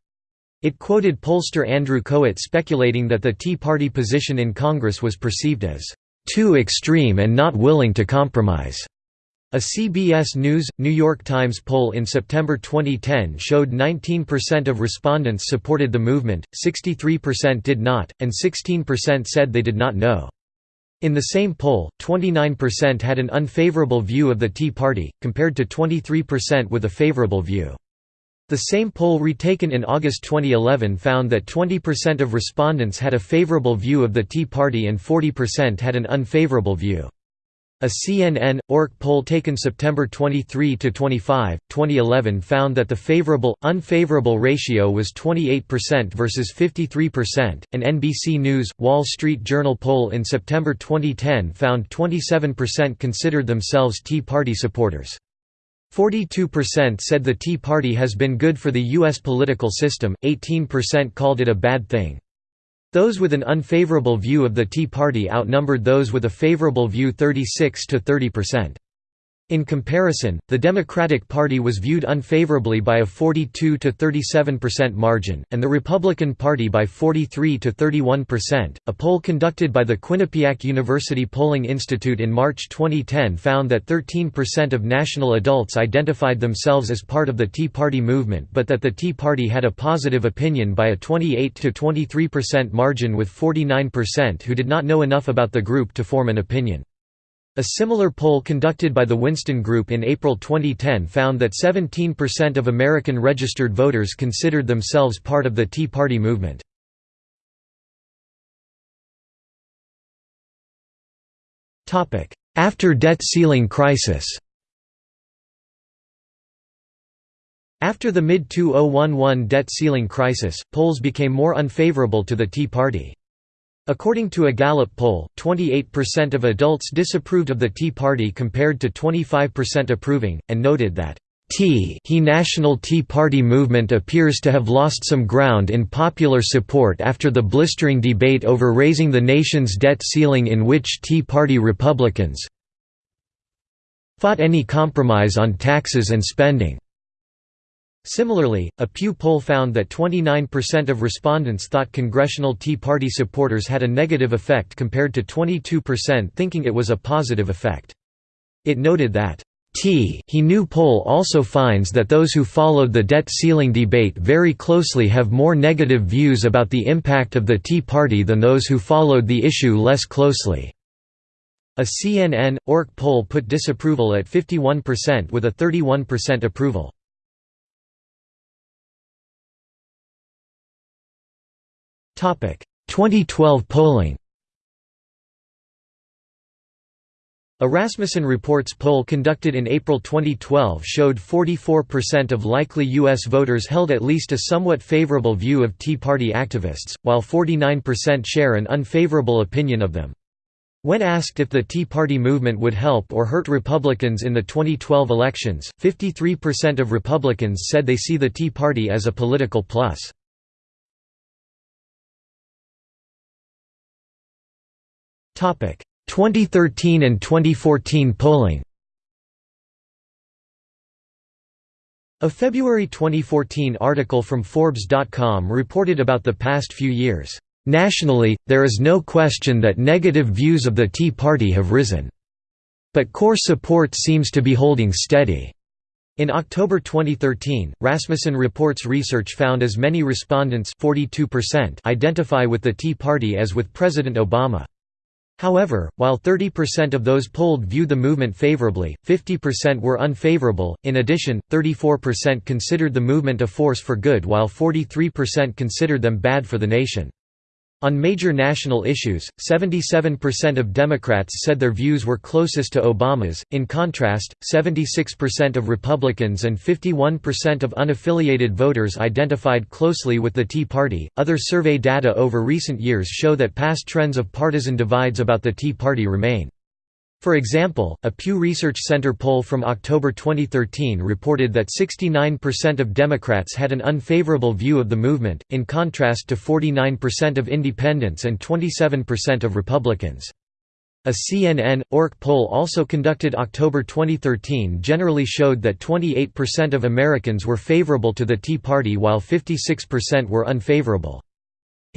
It quoted pollster Andrew Kohut speculating that the Tea Party position in Congress was perceived as too extreme and not willing to compromise. A CBS News, New York Times poll in September 2010 showed 19% of respondents supported the movement, 63% did not, and 16% said they did not know. In the same poll, 29% had an unfavorable view of the Tea Party, compared to 23% with a favorable view. The same poll retaken in August 2011 found that 20% of respondents had a favorable view of the Tea Party and 40% had an unfavorable view. A CNN ORC poll taken September 23 to 25, 2011 found that the favorable unfavorable ratio was 28% versus 53%. An NBC News Wall Street Journal poll in September 2010 found 27% considered themselves Tea Party supporters. 42% said the Tea Party has been good for the U.S. political system, 18% called it a bad thing. Those with an unfavorable view of the Tea Party outnumbered those with a favorable view 36 to 30%. In comparison, the Democratic Party was viewed unfavorably by a 42 to 37% margin, and the Republican Party by 43 to 31%. A poll conducted by the Quinnipiac University Polling Institute in March 2010 found that 13% of national adults identified themselves as part of the Tea Party movement, but that the Tea Party had a positive opinion by a 28 to 23% margin, with 49% who did not know enough about the group to form an opinion. A similar poll conducted by the Winston Group in April 2010 found that 17% of American registered voters considered themselves part of the Tea Party movement. After debt ceiling crisis After the mid-2011 debt ceiling crisis, polls became more unfavorable to the Tea Party. According to a Gallup poll, 28% of adults disapproved of the Tea Party compared to 25% approving, and noted that Tea he National Tea Party movement appears to have lost some ground in popular support after the blistering debate over raising the nation's debt ceiling in which Tea Party Republicans fought any compromise on taxes and spending. Similarly, a Pew poll found that 29% of respondents thought Congressional Tea Party supporters had a negative effect compared to 22% thinking it was a positive effect. It noted that T he new poll also finds that those who followed the debt ceiling debate very closely have more negative views about the impact of the Tea Party than those who followed the issue less closely. A CNN, ORC poll put disapproval at 51% with a 31% approval. 2012 polling A Rasmussen Reports poll conducted in April 2012 showed 44% of likely U.S. voters held at least a somewhat favorable view of Tea Party activists, while 49% share an unfavorable opinion of them. When asked if the Tea Party movement would help or hurt Republicans in the 2012 elections, 53% of Republicans said they see the Tea Party as a political plus. 2013 and 2014 polling A February 2014 article from Forbes.com reported about the past few years, "...nationally, there is no question that negative views of the Tea Party have risen. But core support seems to be holding steady." In October 2013, Rasmussen Reports research found as many respondents 42% identify with the Tea Party as with President Obama. However, while 30% of those polled viewed the movement favorably, 50% were unfavorable. In addition, 34% considered the movement a force for good while 43% considered them bad for the nation. On major national issues, 77% of Democrats said their views were closest to Obama's, in contrast, 76% of Republicans and 51% of unaffiliated voters identified closely with the Tea Party. Other survey data over recent years show that past trends of partisan divides about the Tea Party remain. For example, a Pew Research Center poll from October 2013 reported that 69% of Democrats had an unfavorable view of the movement, in contrast to 49% of independents and 27% of Republicans. A CNN, ORC poll also conducted October 2013 generally showed that 28% of Americans were favorable to the Tea Party while 56% were unfavorable.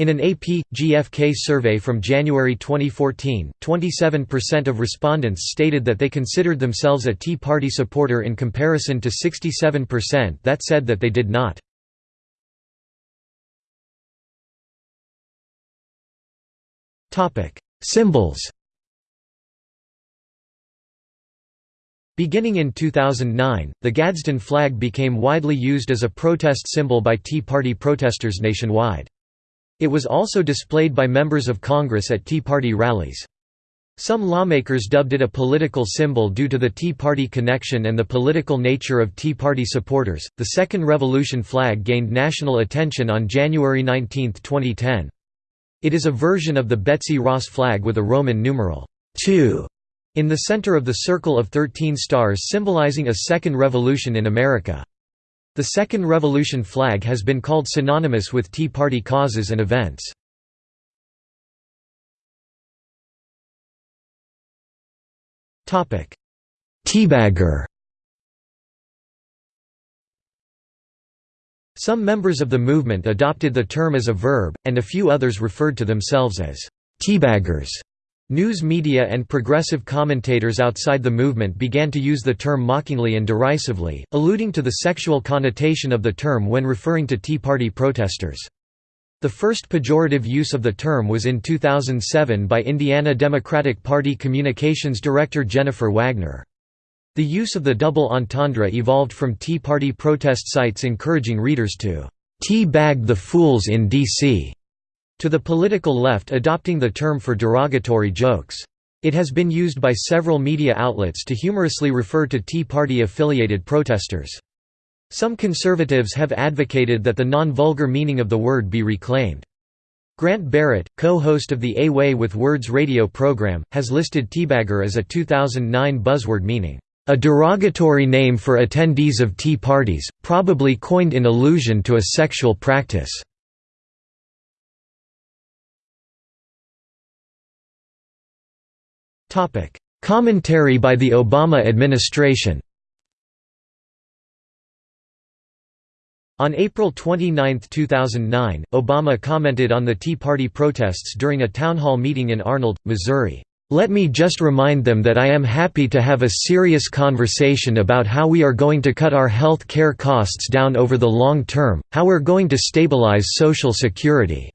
In an AP, GFK survey from January 2014, 27% of respondents stated that they considered themselves a Tea Party supporter in comparison to 67% that said that they did not. Topic: Symbols Beginning in 2009, the Gadsden flag became widely used as a protest symbol by Tea Party protesters nationwide. It was also displayed by members of Congress at Tea Party rallies. Some lawmakers dubbed it a political symbol due to the Tea Party connection and the political nature of Tea Party supporters. The Second Revolution flag gained national attention on January 19, 2010. It is a version of the Betsy Ross flag with a Roman numeral 2 in the center of the circle of 13 stars symbolizing a second revolution in America. The Second Revolution flag has been called synonymous with Tea Party causes and events. Teabagger Some members of the movement adopted the term as a verb, and a few others referred to themselves as teabaggers. News media and progressive commentators outside the movement began to use the term mockingly and derisively, alluding to the sexual connotation of the term when referring to Tea Party protesters. The first pejorative use of the term was in 2007 by Indiana Democratic Party communications director Jennifer Wagner. The use of the double entendre evolved from Tea Party protest sites encouraging readers to tea bag the fools in D.C to the political left adopting the term for derogatory jokes. It has been used by several media outlets to humorously refer to Tea Party-affiliated protesters. Some conservatives have advocated that the non-vulgar meaning of the word be reclaimed. Grant Barrett, co-host of the A Way with Words radio program, has listed teabagger as a 2009 buzzword meaning, "...a derogatory name for attendees of tea parties, probably coined in allusion to a sexual practice." Commentary by the Obama administration On April 29, 2009, Obama commented on the Tea Party protests during a town hall meeting in Arnold, Missouri. Let me just remind them that I am happy to have a serious conversation about how we are going to cut our health care costs down over the long term, how we're going to stabilize Social Security.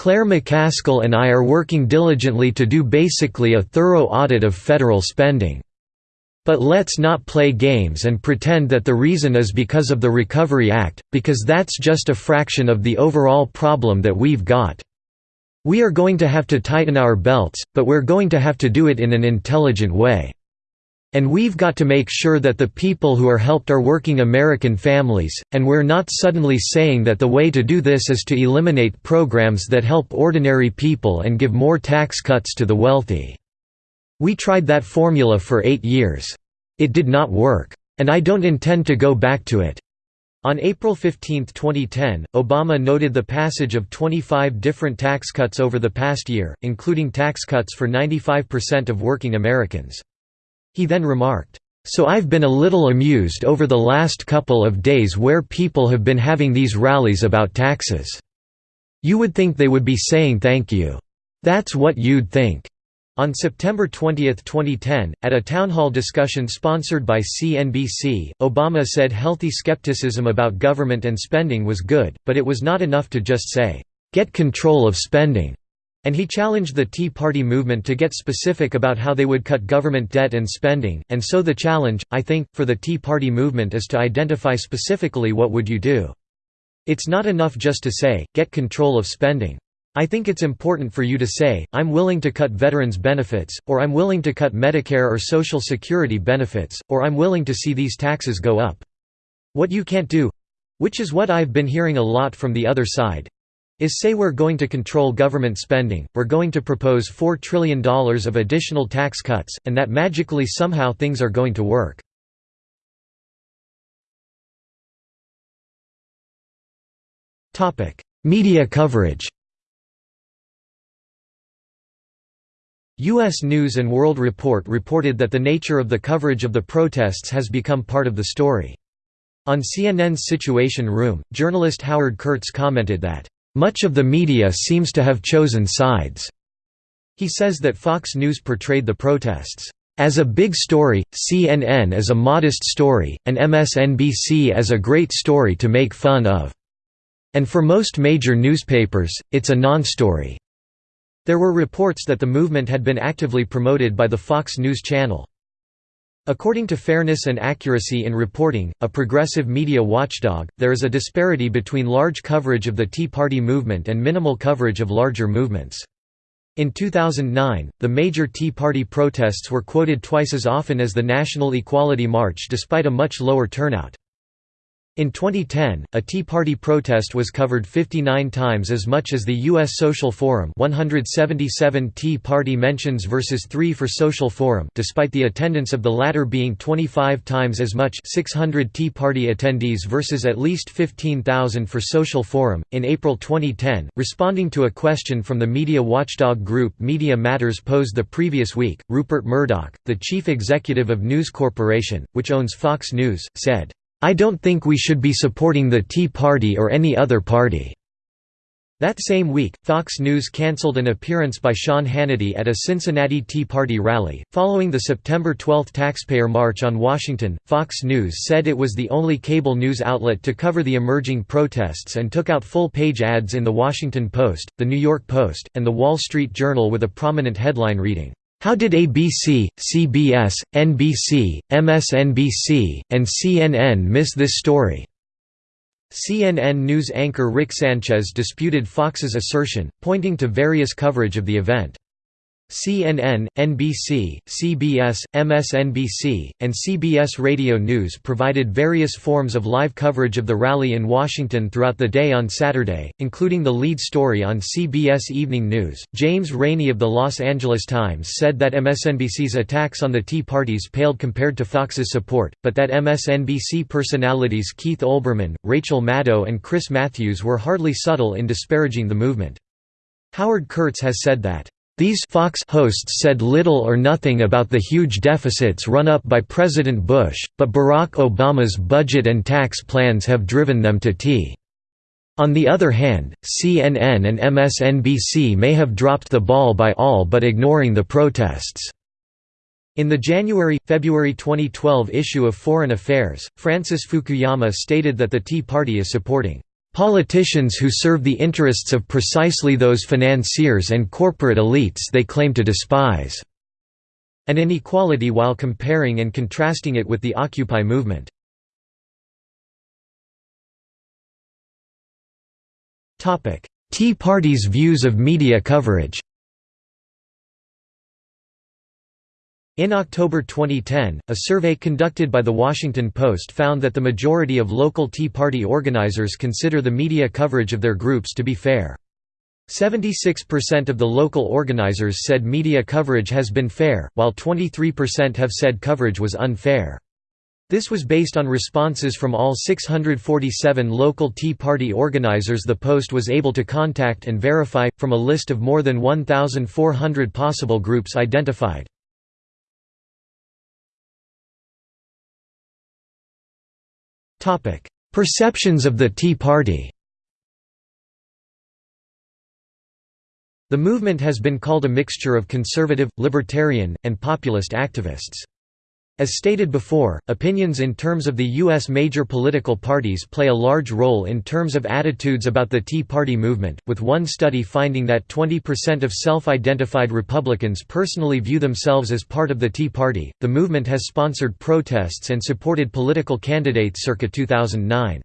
Claire McCaskill and I are working diligently to do basically a thorough audit of federal spending. But let's not play games and pretend that the reason is because of the Recovery Act, because that's just a fraction of the overall problem that we've got. We are going to have to tighten our belts, but we're going to have to do it in an intelligent way. And we've got to make sure that the people who are helped are working American families, and we're not suddenly saying that the way to do this is to eliminate programs that help ordinary people and give more tax cuts to the wealthy. We tried that formula for eight years. It did not work. And I don't intend to go back to it. On April 15, 2010, Obama noted the passage of 25 different tax cuts over the past year, including tax cuts for 95% of working Americans. He then remarked, "...so I've been a little amused over the last couple of days where people have been having these rallies about taxes. You would think they would be saying thank you. That's what you'd think." On September 20, 2010, at a town hall discussion sponsored by CNBC, Obama said healthy skepticism about government and spending was good, but it was not enough to just say, "'Get control of spending' and he challenged the Tea Party movement to get specific about how they would cut government debt and spending, and so the challenge, I think, for the Tea Party movement is to identify specifically what would you do. It's not enough just to say, get control of spending. I think it's important for you to say, I'm willing to cut veterans' benefits, or I'm willing to cut Medicare or Social Security benefits, or I'm willing to see these taxes go up. What you can't do—which is what I've been hearing a lot from the other side—is say we're going to control government spending, we're going to propose $4 trillion of additional tax cuts, and that magically somehow things are going to work. Media coverage U.S. News & World Report reported that the nature of the coverage of the protests has become part of the story. On CNN's Situation Room, journalist Howard Kurtz commented that, "...much of the media seems to have chosen sides." He says that Fox News portrayed the protests, "...as a big story, CNN as a modest story, and MSNBC as a great story to make fun of. And for most major newspapers, it's a non-story." There were reports that the movement had been actively promoted by the Fox News Channel. According to Fairness and Accuracy in Reporting, a progressive media watchdog, there is a disparity between large coverage of the Tea Party movement and minimal coverage of larger movements. In 2009, the major Tea Party protests were quoted twice as often as the National Equality March despite a much lower turnout. In 2010, a Tea Party protest was covered 59 times as much as the U.S. Social Forum 177 Tea Party mentions versus 3 for Social Forum despite the attendance of the latter being 25 times as much 600 Tea Party attendees versus at least 15,000 for Social Forum. In April 2010, responding to a question from the media watchdog group Media Matters posed the previous week, Rupert Murdoch, the chief executive of News Corporation, which owns Fox News, said, I don't think we should be supporting the Tea Party or any other party." That same week, Fox News canceled an appearance by Sean Hannity at a Cincinnati Tea Party rally. Following the September 12 taxpayer march on Washington, Fox News said it was the only cable news outlet to cover the emerging protests and took out full page ads in The Washington Post, The New York Post, and The Wall Street Journal with a prominent headline reading, how did ABC, CBS, NBC, MSNBC, and CNN miss this story? CNN News anchor Rick Sanchez disputed Fox's assertion, pointing to various coverage of the event. CNN, NBC, CBS, MSNBC, and CBS Radio News provided various forms of live coverage of the rally in Washington throughout the day on Saturday, including the lead story on CBS Evening News. James Rainey of the Los Angeles Times said that MSNBC's attacks on the Tea Parties paled compared to Fox's support, but that MSNBC personalities Keith Olbermann, Rachel Maddow, and Chris Matthews were hardly subtle in disparaging the movement. Howard Kurtz has said that these Fox hosts said little or nothing about the huge deficits run up by President Bush, but Barack Obama's budget and tax plans have driven them to tea. On the other hand, CNN and MSNBC may have dropped the ball by all but ignoring the protests. In the January–February 2012 issue of Foreign Affairs, Francis Fukuyama stated that the Tea Party is supporting Politicians who serve the interests of precisely those financiers and corporate elites they claim to despise." An inequality while comparing and contrasting it with the Occupy movement. Tea Party's views of media coverage In October 2010, a survey conducted by The Washington Post found that the majority of local Tea Party organizers consider the media coverage of their groups to be fair. 76% of the local organizers said media coverage has been fair, while 23% have said coverage was unfair. This was based on responses from all 647 local Tea Party organizers the Post was able to contact and verify, from a list of more than 1,400 possible groups identified. Perceptions of the Tea Party The movement has been called a mixture of conservative, libertarian, and populist activists. As stated before, opinions in terms of the U.S. major political parties play a large role in terms of attitudes about the Tea Party movement, with one study finding that 20% of self-identified Republicans personally view themselves as part of the Tea Party. The movement has sponsored protests and supported political candidates circa 2009.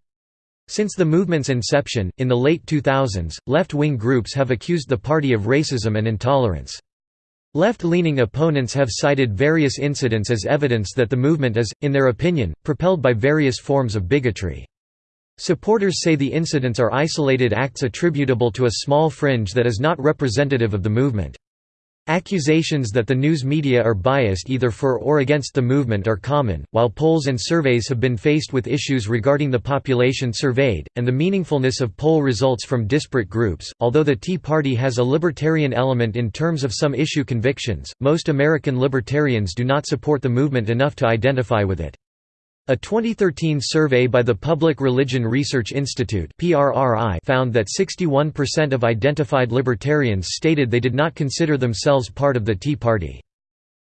Since the movement's inception, in the late 2000s, left-wing groups have accused the party of racism and intolerance. Left-leaning opponents have cited various incidents as evidence that the movement is, in their opinion, propelled by various forms of bigotry. Supporters say the incidents are isolated acts attributable to a small fringe that is not representative of the movement. Accusations that the news media are biased either for or against the movement are common, while polls and surveys have been faced with issues regarding the population surveyed, and the meaningfulness of poll results from disparate groups. Although the Tea Party has a libertarian element in terms of some issue convictions, most American libertarians do not support the movement enough to identify with it. A 2013 survey by the Public Religion Research Institute found that 61% of identified libertarians stated they did not consider themselves part of the Tea Party.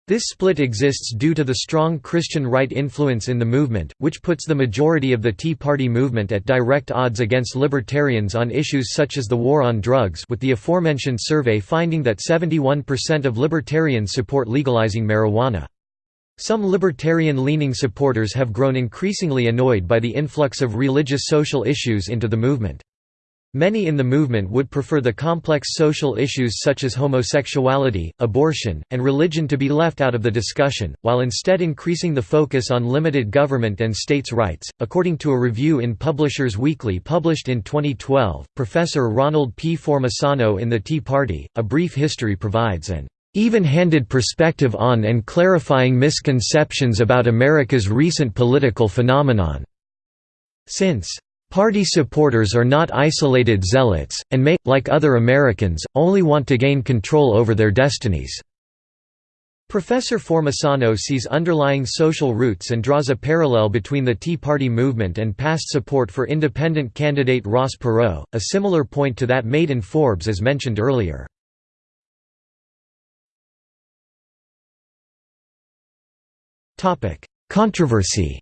This split exists due to the strong Christian right influence in the movement, which puts the majority of the Tea Party movement at direct odds against libertarians on issues such as the war on drugs with the aforementioned survey finding that 71% of libertarians support legalizing marijuana. Some libertarian-leaning supporters have grown increasingly annoyed by the influx of religious social issues into the movement. Many in the movement would prefer the complex social issues such as homosexuality, abortion, and religion to be left out of the discussion, while instead increasing the focus on limited government and states' rights. According to a review in Publishers Weekly published in 2012, Professor Ronald P. Formisano in the Tea Party, A Brief History provides an even-handed perspective on and clarifying misconceptions about America's recent political phenomenon. Since Party supporters are not isolated zealots, and may, like other Americans, only want to gain control over their destinies. Professor Formisano sees underlying social roots and draws a parallel between the Tea Party movement and past support for independent candidate Ross Perot, a similar point to that made in Forbes as mentioned earlier. Controversy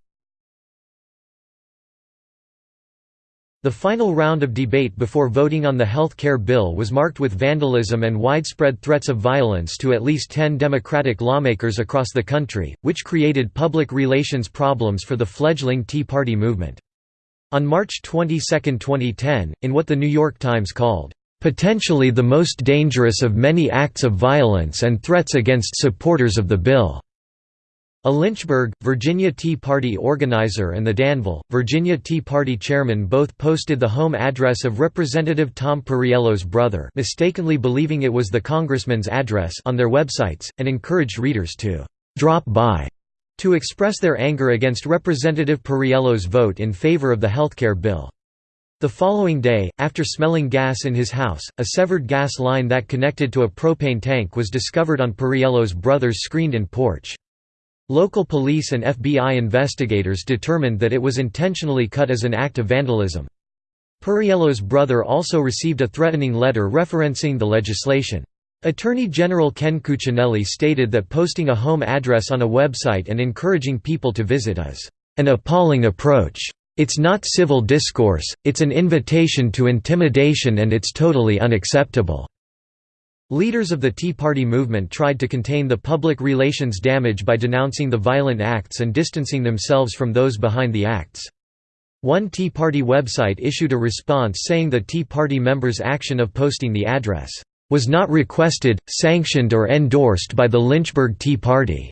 The final round of debate before voting on the health care bill was marked with vandalism and widespread threats of violence to at least 10 Democratic lawmakers across the country, which created public relations problems for the fledgling Tea Party movement. On March 22, 2010, in what The New York Times called, "...potentially the most dangerous of many acts of violence and threats against supporters of the bill." A Lynchburg, Virginia Tea Party organizer and the Danville, Virginia Tea Party chairman both posted the home address of Representative Tom Perriello's brother mistakenly believing it was the congressman's address on their websites, and encouraged readers to «drop by» to express their anger against Representative Perriello's vote in favor of the healthcare bill. The following day, after smelling gas in his house, a severed gas line that connected to a propane tank was discovered on Perriello's brother's screened-in porch. Local police and FBI investigators determined that it was intentionally cut as an act of vandalism. Perriello's brother also received a threatening letter referencing the legislation. Attorney General Ken Cuccinelli stated that posting a home address on a website and encouraging people to visit is an appalling approach. It's not civil discourse, it's an invitation to intimidation and it's totally unacceptable. Leaders of the Tea Party movement tried to contain the public relations damage by denouncing the violent acts and distancing themselves from those behind the acts. One Tea Party website issued a response saying the Tea Party members' action of posting the address, "...was not requested, sanctioned or endorsed by the Lynchburg Tea Party."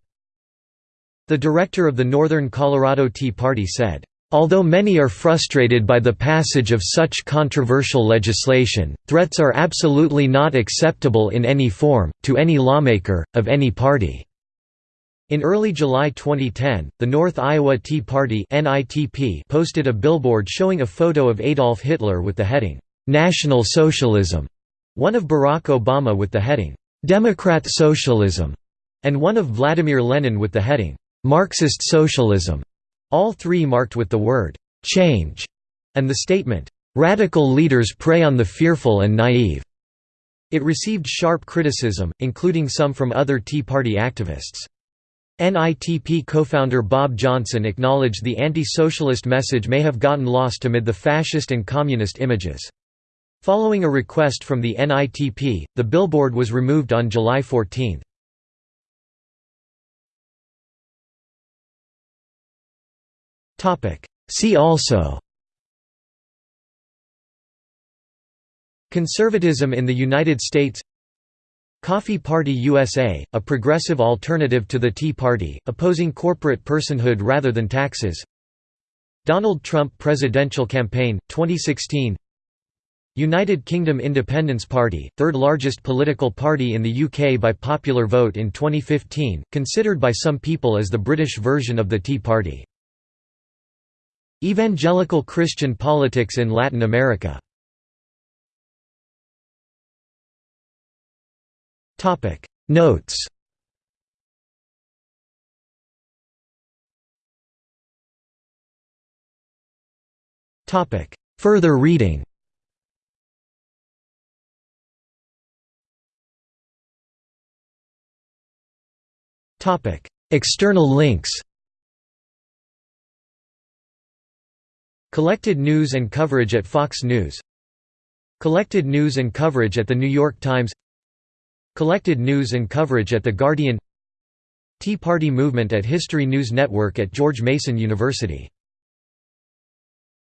The director of the Northern Colorado Tea Party said, Although many are frustrated by the passage of such controversial legislation, threats are absolutely not acceptable in any form, to any lawmaker, of any party. In early July 2010, the North Iowa Tea Party posted a billboard showing a photo of Adolf Hitler with the heading, "'National Socialism'", one of Barack Obama with the heading, "'Democrat Socialism'", and one of Vladimir Lenin with the heading, "'Marxist Socialism'", all three marked with the word, "'change' and the statement, "'Radical leaders prey on the fearful and naive'". It received sharp criticism, including some from other Tea Party activists. NITP co-founder Bob Johnson acknowledged the anti-socialist message may have gotten lost amid the fascist and communist images. Following a request from the NITP, the billboard was removed on July 14. See also Conservatism in the United States Coffee Party USA, a progressive alternative to the Tea Party, opposing corporate personhood rather than taxes Donald Trump presidential campaign, 2016 United Kingdom Independence Party, third largest political party in the UK by popular vote in 2015, considered by some people as the British version of the Tea Party. Evangelical Christian politics in Latin America. Notes. Further reading. External links Collected news and coverage at Fox News. Collected news and coverage at The New York Times. Collected news and coverage at The Guardian. Tea Party movement at History News Network at George Mason University